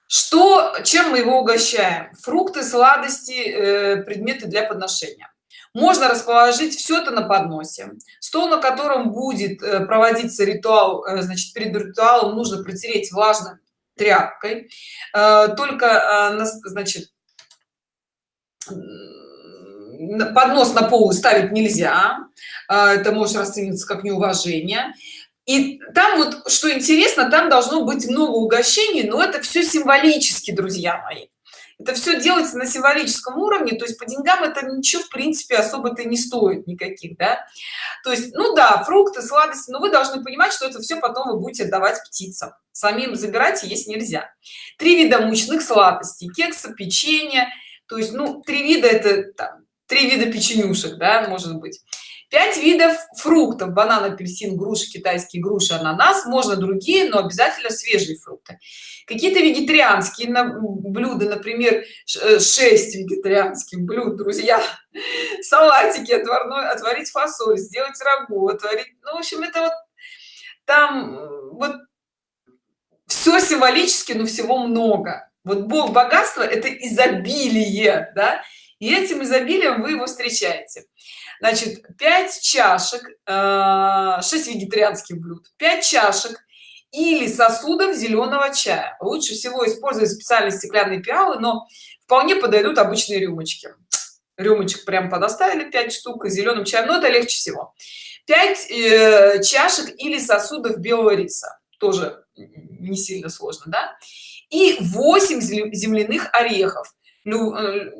Что чем мы его угощаем? Фрукты сладости э, предметы для подношения. Можно расположить все это на подносе. Стол на котором будет э, проводиться ритуал э, значит перед ритуалом нужно протереть влажной тряпкой. Только значит поднос на пол ставить нельзя. А, это может расцениваться как неуважение. И там вот что интересно там должно быть много угощений но это все символически друзья мои. Это все делается на символическом уровне то есть по деньгам это ничего в принципе особо-то не стоит никаких да. То есть ну да фрукты сладости но вы должны понимать что это все потом вы будете давать птицам. Самим забирать есть нельзя. Три вида мучных сладостей кекса печенье то есть ну три вида это там, три вида печенюшек да может быть. Пять видов фруктов банан апельсин груши китайские груши ананас можно другие но обязательно свежие фрукты. Какие-то вегетарианские блюда например 6 э, вегетарианских блюд друзья. Салатики отварной отварить фасоль сделать рагу отварить ну в общем это вот там вот все символически но всего много вот бог богатства это изобилие да? И этим изобилием вы его встречаете. Значит 5 чашек 6 э, вегетарианских блюд 5 чашек или сосудов зеленого чая. Лучше всего использовать специальные стеклянные пиалы но вполне подойдут обычные рюмочки. Рюмочек прям подоставили 5 штук и зеленым чаем но это легче всего. 5 э, чашек или сосудов белого риса. Тоже не сильно сложно да и 8 земляных орехов. Э,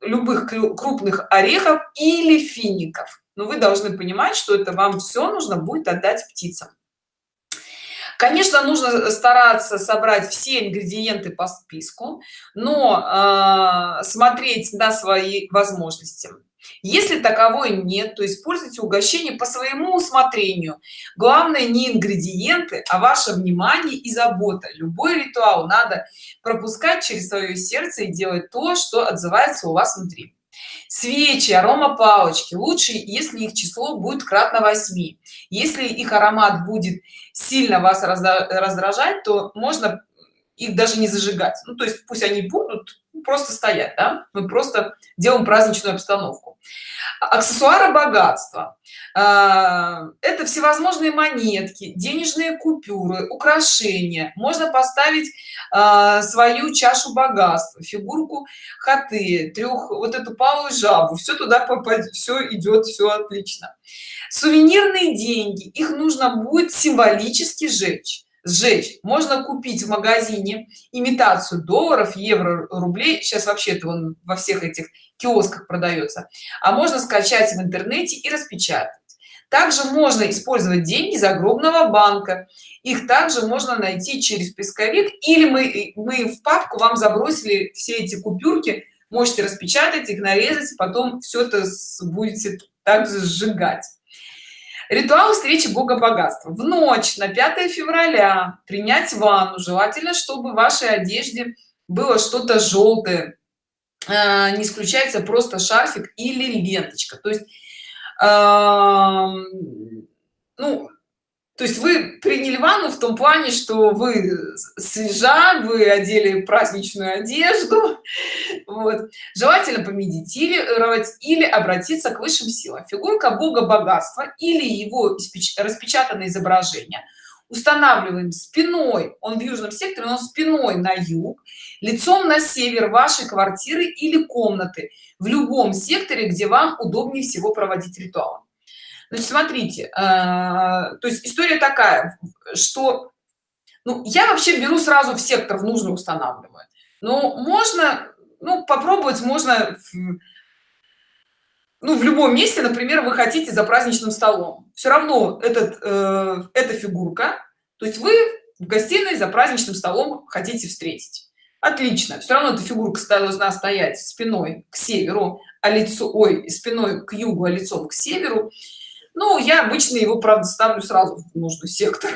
любых крупных орехов или фиников. Но вы должны понимать что это вам все нужно будет отдать птицам. Конечно нужно стараться собрать все ингредиенты по списку но э, смотреть на свои возможности если таковой нет то используйте угощение по своему усмотрению. Главное не ингредиенты а ваше внимание и забота. Любой ритуал надо пропускать через свое сердце и делать то что отзывается у вас внутри. Свечи арома палочки лучше если их число будет кратно 8 если их аромат будет сильно вас раздражать то можно их даже не зажигать. Ну то есть пусть они будут просто стоять да? мы просто делаем праздничную обстановку. Аксессуары богатства а, это всевозможные монетки денежные купюры украшения. Можно поставить а, свою чашу богатства фигурку хаты трех вот эту палую жабу. Все туда попасть все идет все отлично. Сувенирные деньги. Их нужно будет символически сжечь сжечь. Можно купить в магазине имитацию долларов евро рублей. Сейчас вообще это он во всех этих киосках продается. А можно скачать в интернете и распечатать. Также можно использовать деньги загробного банка. Их также можно найти через поисковик или мы мы в папку вам забросили все эти купюрки. Можете распечатать их нарезать потом все это будете также сжигать ритуал встречи бога богатства. В ночь на 5 февраля принять ванну желательно чтобы в вашей одежде было что-то желтое а, не исключается просто шарфик или ленточка. То есть ну то есть вы приняли ванну в том плане что вы свежа вы одели праздничную одежду вот. желательно помедитировать или обратиться к высшим силам. Фигурка бога богатства или его распечатанное изображение. Устанавливаем спиной он в южном секторе но спиной на юг лицом на север вашей квартиры или комнаты. В любом секторе где вам удобнее всего проводить ритуал значит смотрите э, то есть история такая что ну я вообще беру сразу в сектор в нужно устанавливаю но можно ну попробовать можно ну в любом месте например вы хотите за праздничным столом. Все равно этот э, эта фигурка то есть вы в гостиной за праздничным столом хотите встретить. Отлично. Все равно эта фигурка должна стоять спиной к северу а лицо ой спиной к югу а лицом к северу ну я обычно его правда ставлю сразу в нужный сектор.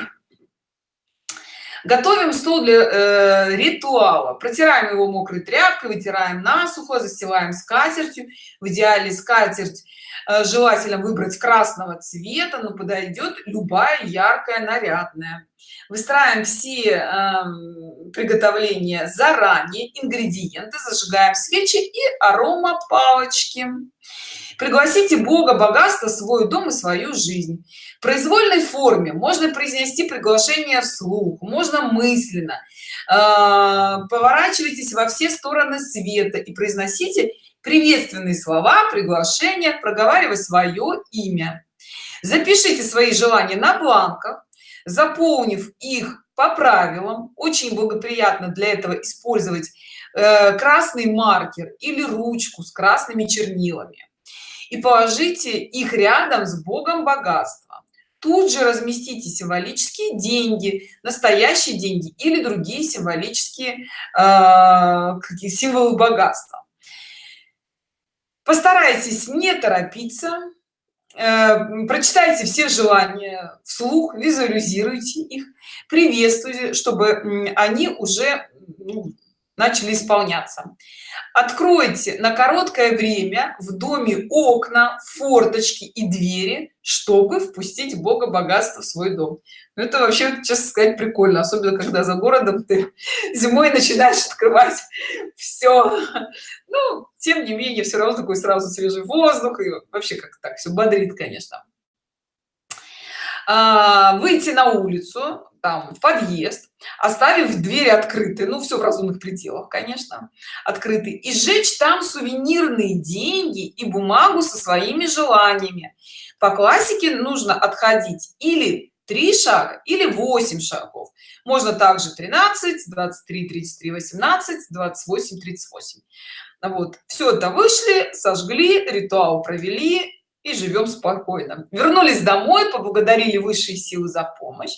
Готовим стол для э, ритуала. Протираем его мокрой тряпкой вытираем насухо застилаем скатертью. В идеале скатерть э, желательно выбрать красного цвета но подойдет любая яркая нарядная. Выстраиваем все э, приготовления заранее. Ингредиенты зажигаем свечи и арома палочки пригласите бога богатства свой дом и свою жизнь. В произвольной форме можно произнести приглашение вслух можно мысленно. Э, поворачивайтесь во все стороны света и произносите приветственные слова приглашения проговаривая свое имя. Запишите свои желания на бланках заполнив их по правилам. Очень благоприятно для этого использовать э, красный маркер или ручку с красными чернилами и положите их рядом с богом богатства. Тут же разместите символические деньги настоящие деньги или другие символические э, символы богатства. Постарайтесь не торопиться э, прочитайте все желания вслух визуализируйте их приветствуйте чтобы они уже ну, начали исполняться. Откройте на короткое время в доме окна форточки и двери чтобы впустить бога богатства в свой дом. Ну, это вообще честно сказать прикольно особенно когда за городом ты зимой начинаешь открывать все ну тем не менее все равно такой сразу свежий воздух и вообще как так все бодрит конечно. А, выйти на улицу там в подъезд оставив дверь открытой ну все в разумных пределах конечно открыты и сжечь там сувенирные деньги и бумагу со своими желаниями. По классике нужно отходить или 3 шага или 8 шагов. Можно также 13 23 33 18 28 38 вот все это вышли сожгли ритуал провели и живем спокойно. Вернулись домой поблагодарили высшие силы за помощь.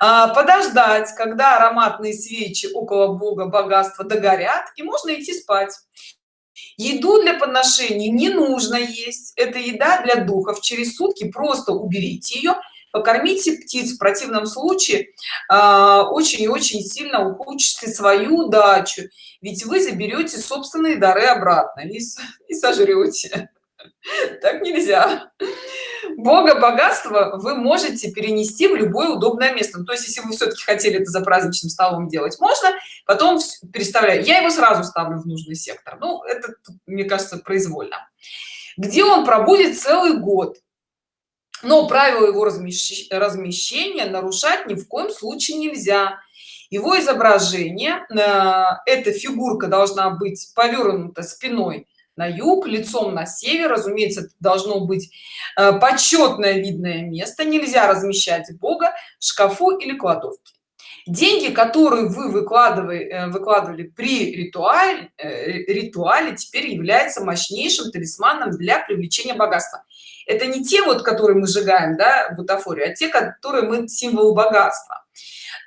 А, подождать когда ароматные свечи около бога богатства догорят и можно идти спать. Еду для подношений не нужно есть. Это еда для духов. Через сутки просто уберите ее покормите птиц. В противном случае а, очень и очень сильно ухудшите свою удачу. Ведь вы заберете собственные дары обратно и, и сожрете так нельзя. Бога богатства вы можете перенести в любое удобное место. Ну, то есть если вы все-таки хотели это за праздничным столом делать можно. Потом переставляю. Я его сразу ставлю в нужный сектор. Ну это мне кажется произвольно. Где он пробудет целый год. Но правила его размещения нарушать ни в коем случае нельзя. Его изображение э, эта фигурка должна быть повернута спиной на юг лицом на север. Разумеется должно быть э, почетное видное место. Нельзя размещать бога в шкафу или кладовке. Деньги которые вы выкладывали э, выкладывали при ритуале ритуале теперь является мощнейшим талисманом для привлечения богатства. Это не те вот которые мы сжигаем да бутафорию а те которые мы символ богатства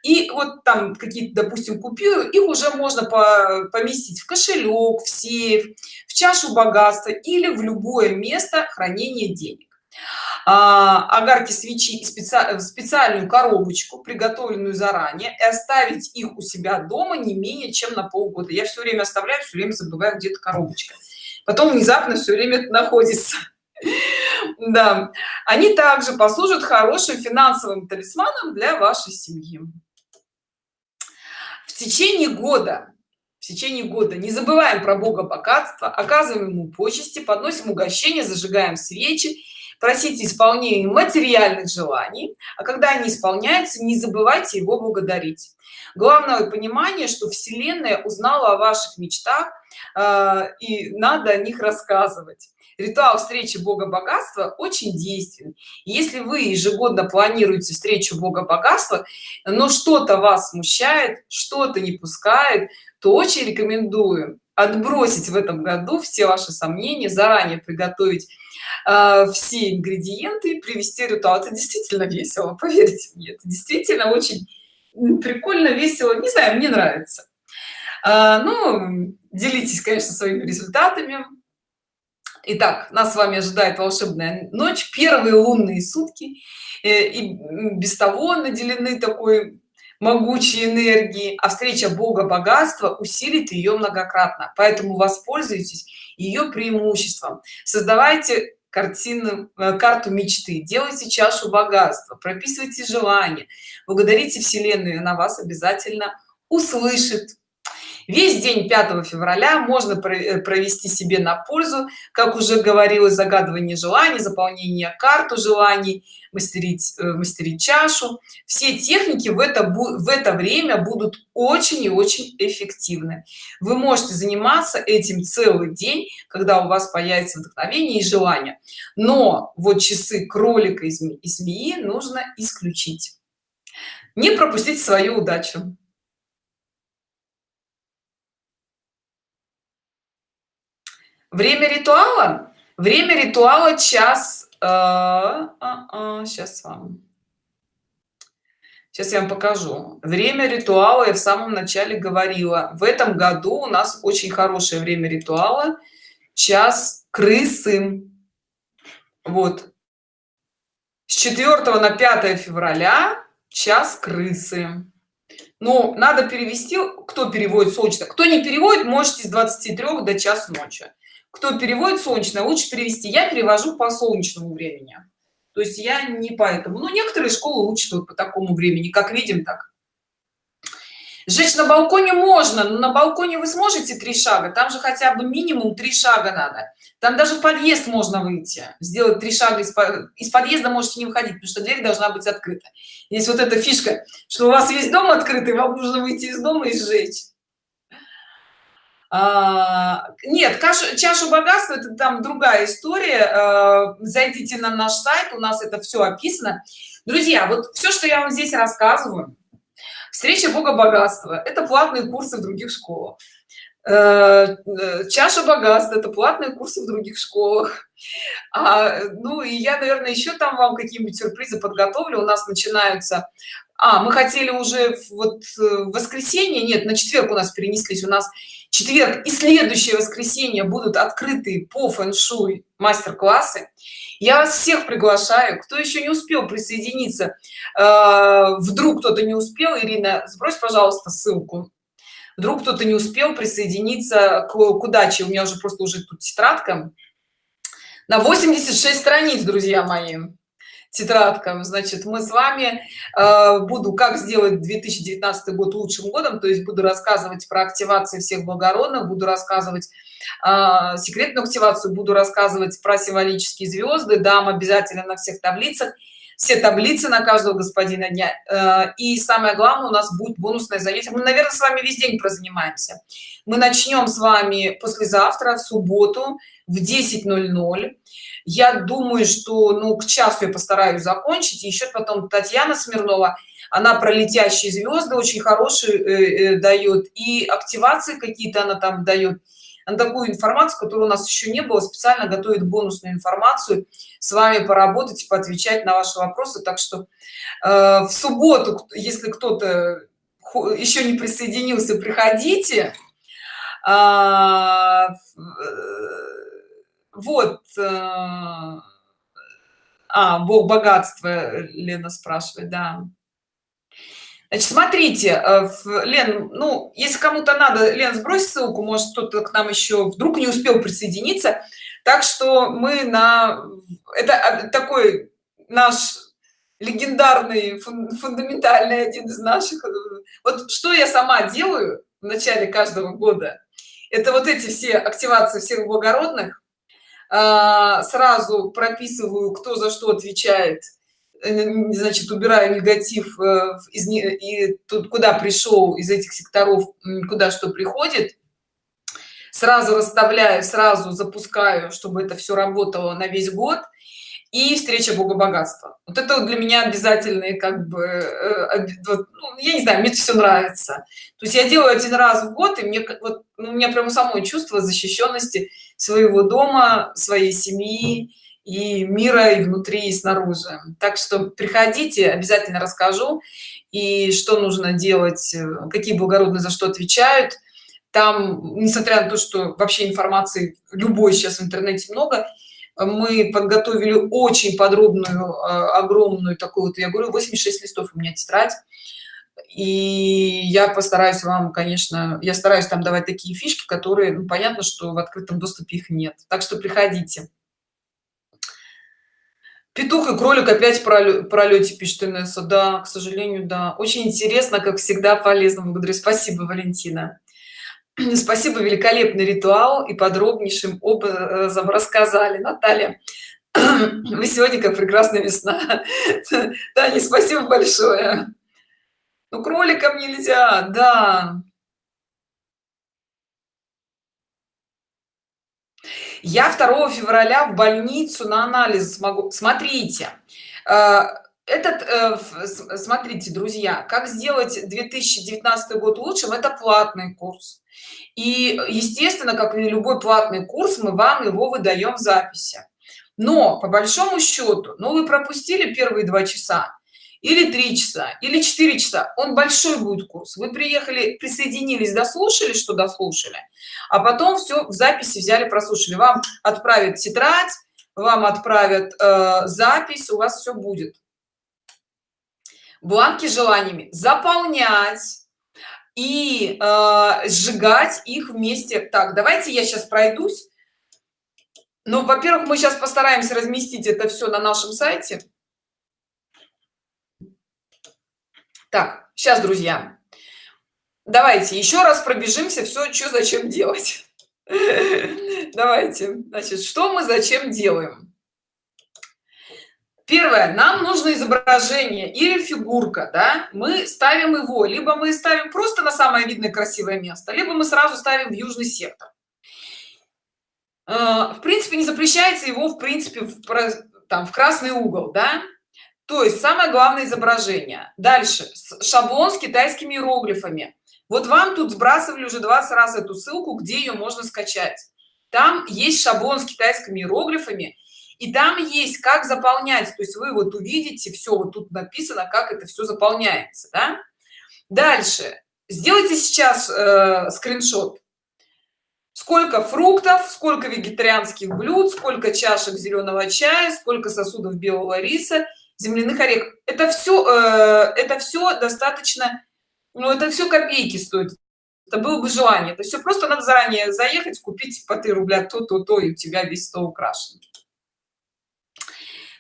и вот там какие-то допустим купюры их уже можно по поместить в кошелек в сейф в чашу богатства или в любое место хранения денег. А, огарки свечи специ... в специальную коробочку приготовленную заранее и оставить их у себя дома не менее чем на полгода. Я все время оставляю все время забываю где-то коробочка. Потом внезапно все время находится. Да. Они также послужат хорошим финансовым талисманом для вашей семьи в течение года в течение года не забываем про бога богатства оказываем ему почести подносим угощения зажигаем свечи просите исполнения материальных желаний а когда они исполняются не забывайте его благодарить. Главное понимание что вселенная узнала о ваших мечтах э, и надо о них рассказывать ритуал встречи бога богатства очень действенен. Если вы ежегодно планируете встречу бога богатства но что-то вас смущает что-то не пускает то очень рекомендую отбросить в этом году все ваши сомнения заранее приготовить э, все ингредиенты привести ритуал. Это действительно весело поверьте мне. Это действительно очень прикольно весело. Не знаю мне нравится. А, ну делитесь конечно своими результатами Итак, нас с вами ожидает волшебная ночь, первые лунные сутки, э, и без того наделены такой могучей энергии, а встреча Бога богатства усилит ее многократно. Поэтому воспользуйтесь ее преимуществом. Создавайте картину, э, карту мечты, делайте чашу богатства, прописывайте желания, благодарите Вселенную, она вас обязательно услышит весь день 5 февраля можно э, провести себе на пользу как уже говорилось загадывание желаний заполнение карту желаний мастерить э, мастерить чашу. Все техники в это в это время будут очень и очень эффективны. Вы можете заниматься этим целый день когда у вас появится вдохновение и желание. Но вот часы кролика и змеи нужно исключить. Не пропустить свою удачу время ритуала? Время ритуала час э, а, а, сейчас вам. Сейчас я вам покажу. Время ритуала я в самом начале говорила. В этом году у нас очень хорошее время ритуала. Час крысы. Вот. С 4 на 5 февраля час крысы. Ну надо перевести кто переводит срочно кто не переводит можете с 23 до час ночи кто переводит солнечное лучше перевести. Я перевожу по солнечному времени. То есть я не поэтому но некоторые школы учат вот по такому времени как видим так. Сжечь на балконе можно но на балконе вы сможете три шага? Там же хотя бы минимум три шага надо. Там даже в подъезд можно выйти сделать три шага из, из подъезда можете не выходить потому что дверь должна быть открыта. Есть вот эта фишка что у вас весь дом открытый вам нужно выйти из дома и сжечь а, нет кашу, чашу богатства это там другая история. А, зайдите на наш сайт у нас это все описано. Друзья вот все что я вам здесь рассказываю. Встреча бога богатства это платные курсы в других школах. Э, чаша богатства это платные курсы в других школах. А, ну и я наверное еще там вам какие-нибудь сюрпризы подготовлю. У нас начинаются а мы хотели уже вот э, в воскресенье нет на четверг у нас перенеслись. У нас четверг и следующее воскресенье будут открыты по фэн-шуй мастер-классы. Я вас всех приглашаю кто еще не успел присоединиться вдруг кто-то не успел ирина сбрось пожалуйста ссылку. Вдруг кто-то не успел присоединиться к, к удаче у меня уже просто уже тут тетрадка. На 86 страниц друзья мои тетрадка значит мы с вами э, буду как сделать 2019 год лучшим годом то есть буду рассказывать про активации всех благородных буду рассказывать э, секретную активацию буду рассказывать про символические звезды. Дам обязательно на всех таблицах. Все таблицы на каждого господина дня. Э, и самое главное у нас будет бонусное занятие. Мы наверное с вами весь день прозанимаемся. Мы начнем с вами послезавтра в субботу в 10:00 я думаю что ну к часу я постараюсь закончить. Еще потом татьяна смирнова она про летящие звезды очень хорошие э, э, дает и активации какие-то она там дает на такую информацию которую у нас еще не было специально готовит бонусную информацию. С вами поработать поотвечать на ваши вопросы. Так что э, в субботу если кто-то еще не присоединился приходите. А, вот э, а бог богатства лена спрашивает да Значит, смотрите, э, Лен, ну, если кому-то надо, Лен, сбрось ссылку, может, кто-то к нам еще вдруг не успел присоединиться. Так что мы на... Это а, такой наш легендарный, фундаментальный один из наших. Э, вот что я сама делаю в начале каждого года, это вот эти все активации всех благородных, сразу прописываю, кто за что отвечает, Э, значит убираю негатив э, из и тут куда пришел из этих секторов куда что приходит. Сразу расставляю сразу запускаю чтобы это все работало на весь год. И встреча бога богатства. Вот это для меня обязательные как бы э, ну, я не знаю мне это все нравится. То есть я делаю один раз в год и мне вот ну, у меня прямо самое чувство защищенности своего дома своей семьи и мира и внутри и снаружи. Так что приходите обязательно расскажу и что нужно делать э, какие благородные за что отвечают. Там несмотря на то что вообще информации любой сейчас в интернете много мы подготовили очень подробную а, огромную такую вот я говорю 86 листов у меня тетрадь и я постараюсь вам конечно я стараюсь там давать такие фишки которые ну, понятно что в открытом доступе их нет. Так что приходите. Петух и кролик опять пролете пишет инесса. Да к сожалению да. Очень интересно как всегда полезно. Благодарю. Спасибо валентина. Спасибо. Великолепный ритуал. И подробнейшим образом рассказали. Наталья вы сегодня как прекрасная весна. Таня спасибо большое ну кроликам нельзя да. Я 2 февраля в больницу на анализ смогу смотрите э, этот э, смотрите друзья как сделать 2019 год лучшим это платный курс. И естественно как и любой платный курс мы вам его выдаем в записи. Но по большому счету ну вы пропустили первые два часа или три часа или четыре часа. Он большой будет курс. Вы приехали присоединились дослушали что дослушали а потом все в записи взяли прослушали. Вам отправят тетрадь вам отправят э, запись у вас все будет. Бланки желаниями заполнять и э, сжигать их вместе. Так давайте я сейчас пройдусь. Ну во первых мы сейчас постараемся разместить это все на нашем сайте так сейчас друзья. Давайте еще раз пробежимся все что зачем делать. Давайте значит что мы зачем делаем? Первое. Нам нужно изображение или фигурка да? Мы ставим его либо мы ставим просто на самое видное красивое место либо мы сразу ставим в южный сектор. Э, в принципе не запрещается его в принципе в, там в красный угол да то есть самое главное изображение. Дальше. Шаблон с китайскими иероглифами. Вот вам тут сбрасывали уже 20 раз эту ссылку где ее можно скачать. Там есть шаблон с китайскими иероглифами и там есть как заполнять. То есть вы вот увидите все вот тут написано как это все заполняется да? дальше. Сделайте сейчас э, скриншот. Сколько фруктов сколько вегетарианских блюд сколько чашек зеленого чая сколько сосудов белого риса земляных орехов это все э, это все достаточно ну это все копейки стоит. Это было бы желание. Это все просто надо заранее заехать купить по 3 рубля то то то и у тебя весь стол украшен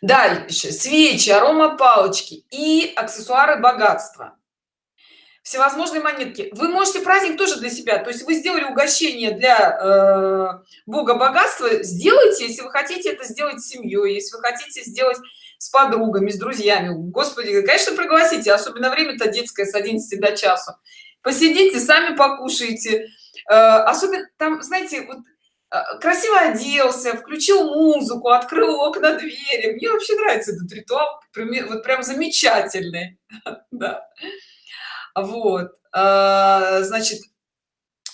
дальше. Свечи арома палочки и аксессуары богатства. Всевозможные монетки. Вы можете праздник тоже для себя. То есть вы сделали угощение для э, бога богатства. Сделайте если вы хотите это сделать семьей если вы хотите сделать с подругами с друзьями. Господи конечно пригласите особенно время-то детское с 11 до часу. Посидите сами покушайте. Э, особенно там знаете вот э, красиво оделся включил музыку открыл окна двери. Мне вообще нравится этот ритуал вот прям замечательный. Да. Вот. А, значит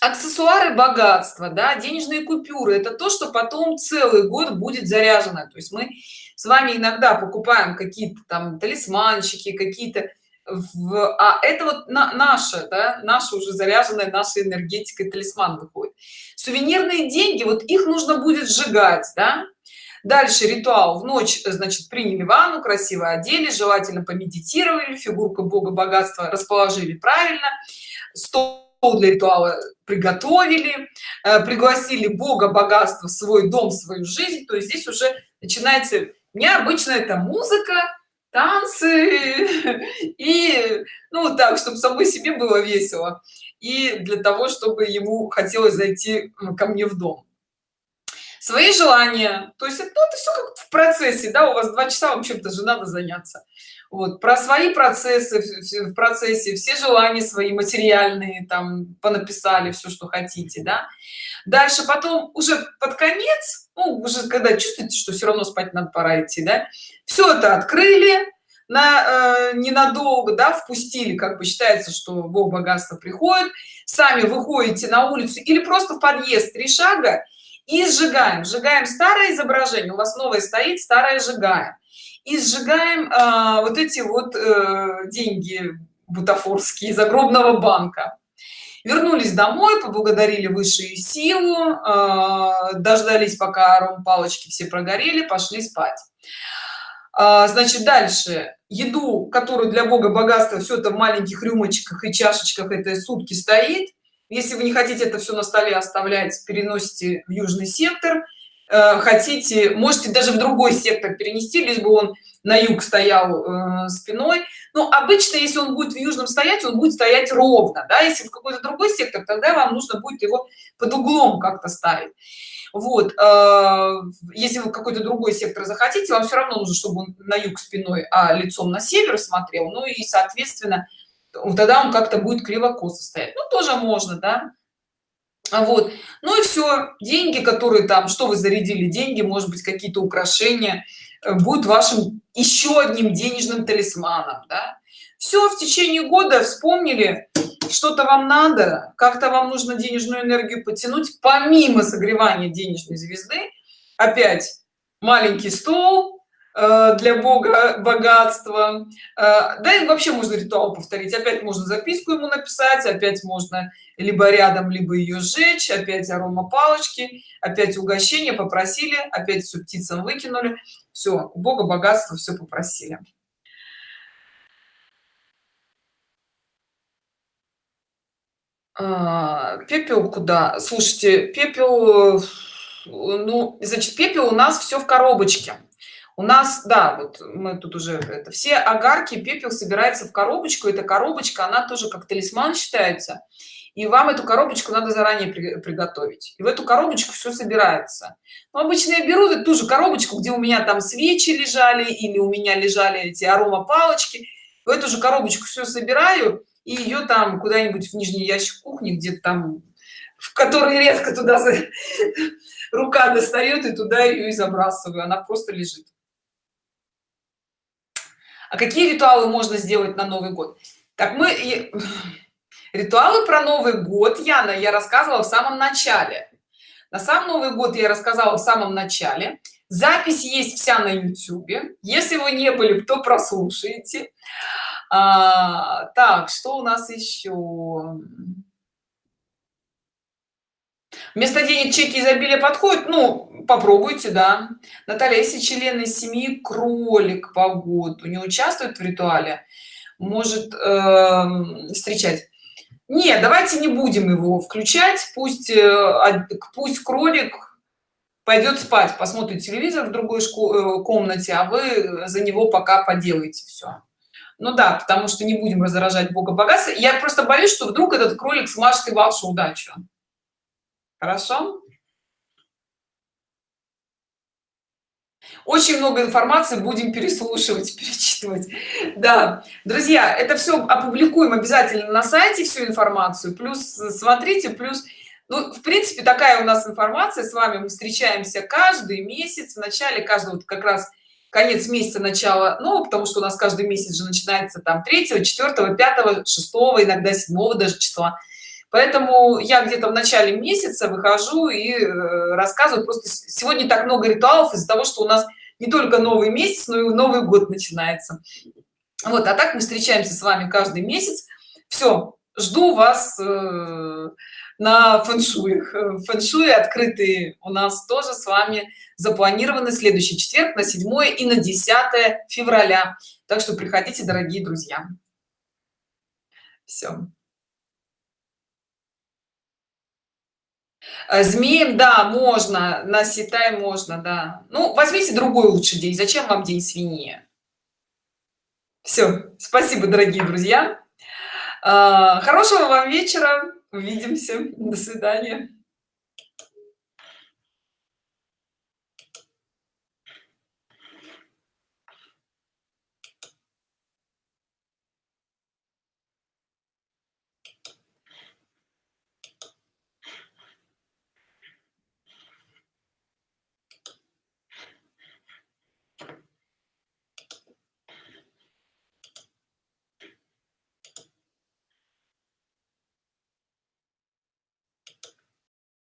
аксессуары богатства да денежные купюры это то что потом целый год будет заряжено. То есть мы с вами иногда покупаем какие-то там талисманчики какие-то в а это вот на, наше да, наша уже заряженная наша энергетика талисман выходит. Сувенирные деньги вот их нужно будет сжигать да? дальше ритуал. В ночь значит приняли ванну красиво одели желательно помедитировали фигурку бога богатства расположили правильно. Стол для ритуала приготовили э, пригласили бога богатства в свой дом в свою жизнь. То есть здесь уже начинается необычно это музыка танцы и ну так чтобы самой себе было весело. И для того чтобы ему хотелось зайти ко мне в дом. Свои желания. То есть ну, это все как в процессе да у вас два часа вам чем-то же надо заняться. Вот. Про свои процессы в процессе все желания свои материальные там понаписали все что хотите да дальше потом уже под конец ну, уже когда чувствуете что все равно спать надо пора идти да все это открыли на э, ненадолго да впустили как бы считается что бог богатства приходит сами выходите на улицу или просто в подъезд три шага и сжигаем. Сжигаем старое изображение у вас новое стоит старое сжигаем. И сжигаем э, вот эти вот э, деньги бутафорские загробного банка вернулись домой поблагодарили высшую силу э, дождались пока ром палочки все прогорели пошли спать. А, значит дальше. Еду которую для бога богатства все это в маленьких рюмочках и чашечках это сутки стоит. Если вы не хотите это все на столе оставлять переносите в южный сектор. Э, хотите можете даже в другой сектор перенести лишь бы он на юг стоял э, спиной. Но обычно если он будет в южном стоять он будет стоять ровно да. Если в какой-то другой сектор тогда вам нужно будет его под углом как-то ставить. Вот э, если вы какой-то другой сектор захотите вам все равно нужно чтобы он на юг спиной а лицом на север смотрел. Ну и соответственно тогда он как-то будет криво-косо стоять. Ну тоже можно да. Вот. Ну и все деньги которые там что вы зарядили деньги может быть какие-то украшения будет вашим еще одним денежным талисманом да? все в течение года вспомнили что-то вам надо как-то вам нужно денежную энергию потянуть помимо согревания денежной звезды опять маленький стол Э, для бога богатства. Э, да и вообще можно ритуал повторить. Опять можно записку ему написать опять можно либо рядом либо ее сжечь опять арома палочки опять угощение попросили опять все птицам выкинули. Все у бога богатства все попросили. А, пепел куда? Слушайте пепел э, ну значит пепел у нас все в коробочке у нас да вот мы тут уже это все огарки пепел собирается в коробочку. Эта коробочка она тоже как талисман считается. И вам эту коробочку надо заранее при, приготовить. И в эту коробочку все собирается. Но обычно я беру ту же коробочку где у меня там свечи лежали или у меня лежали эти арома палочки в эту же коробочку все собираю и ее там куда-нибудь в нижний ящик кухни где-то там в который редко туда рука достает и туда ее и забрасываю. Она просто лежит а какие ритуалы можно сделать на новый год? Так мы ритуалы про новый год яна я рассказывала в самом начале. На сам новый год я рассказала в самом начале. Запись есть вся на youtube если вы не были то прослушайте. А, так что у нас еще? Вместо денег чеки изобилия подходит ну попробуйте да. Наталья если член из семьи кролик по году не участвует в ритуале может э, встречать. Нет давайте не будем его включать пусть э, пусть кролик пойдет спать посмотрит телевизор в другой школе, комнате а вы за него пока поделаете все ну да потому что не будем раздражать бога богатства. Я просто боюсь что вдруг этот кролик смажет и вашу удачу. Хорошо очень много информации будем переслушивать перечитывать. Да. Друзья это все опубликуем обязательно на сайте всю информацию. Плюс смотрите плюс ну, в принципе такая у нас информация. С вами мы встречаемся каждый месяц. В начале каждого как раз конец месяца начало ну потому что у нас каждый месяц же начинается там 3 4 5 6 иногда 7 даже числа поэтому я где-то в начале месяца выхожу и э, рассказываю. Просто сегодня так много ритуалов из-за того что у нас не только новый месяц но и новый год начинается. Вот а так мы встречаемся с вами каждый месяц. Все жду вас э, на фэншуй. Фэншуй открытые у нас тоже с вами запланированы следующий четверг на 7 и на 10 февраля. Так что приходите дорогие друзья. Все Э, змеем да можно на ситай можно да. Ну возьмите другой лучший день. Зачем вам день свиньи? Все спасибо дорогие друзья. Э, хорошего вам вечера. Увидимся. До свидания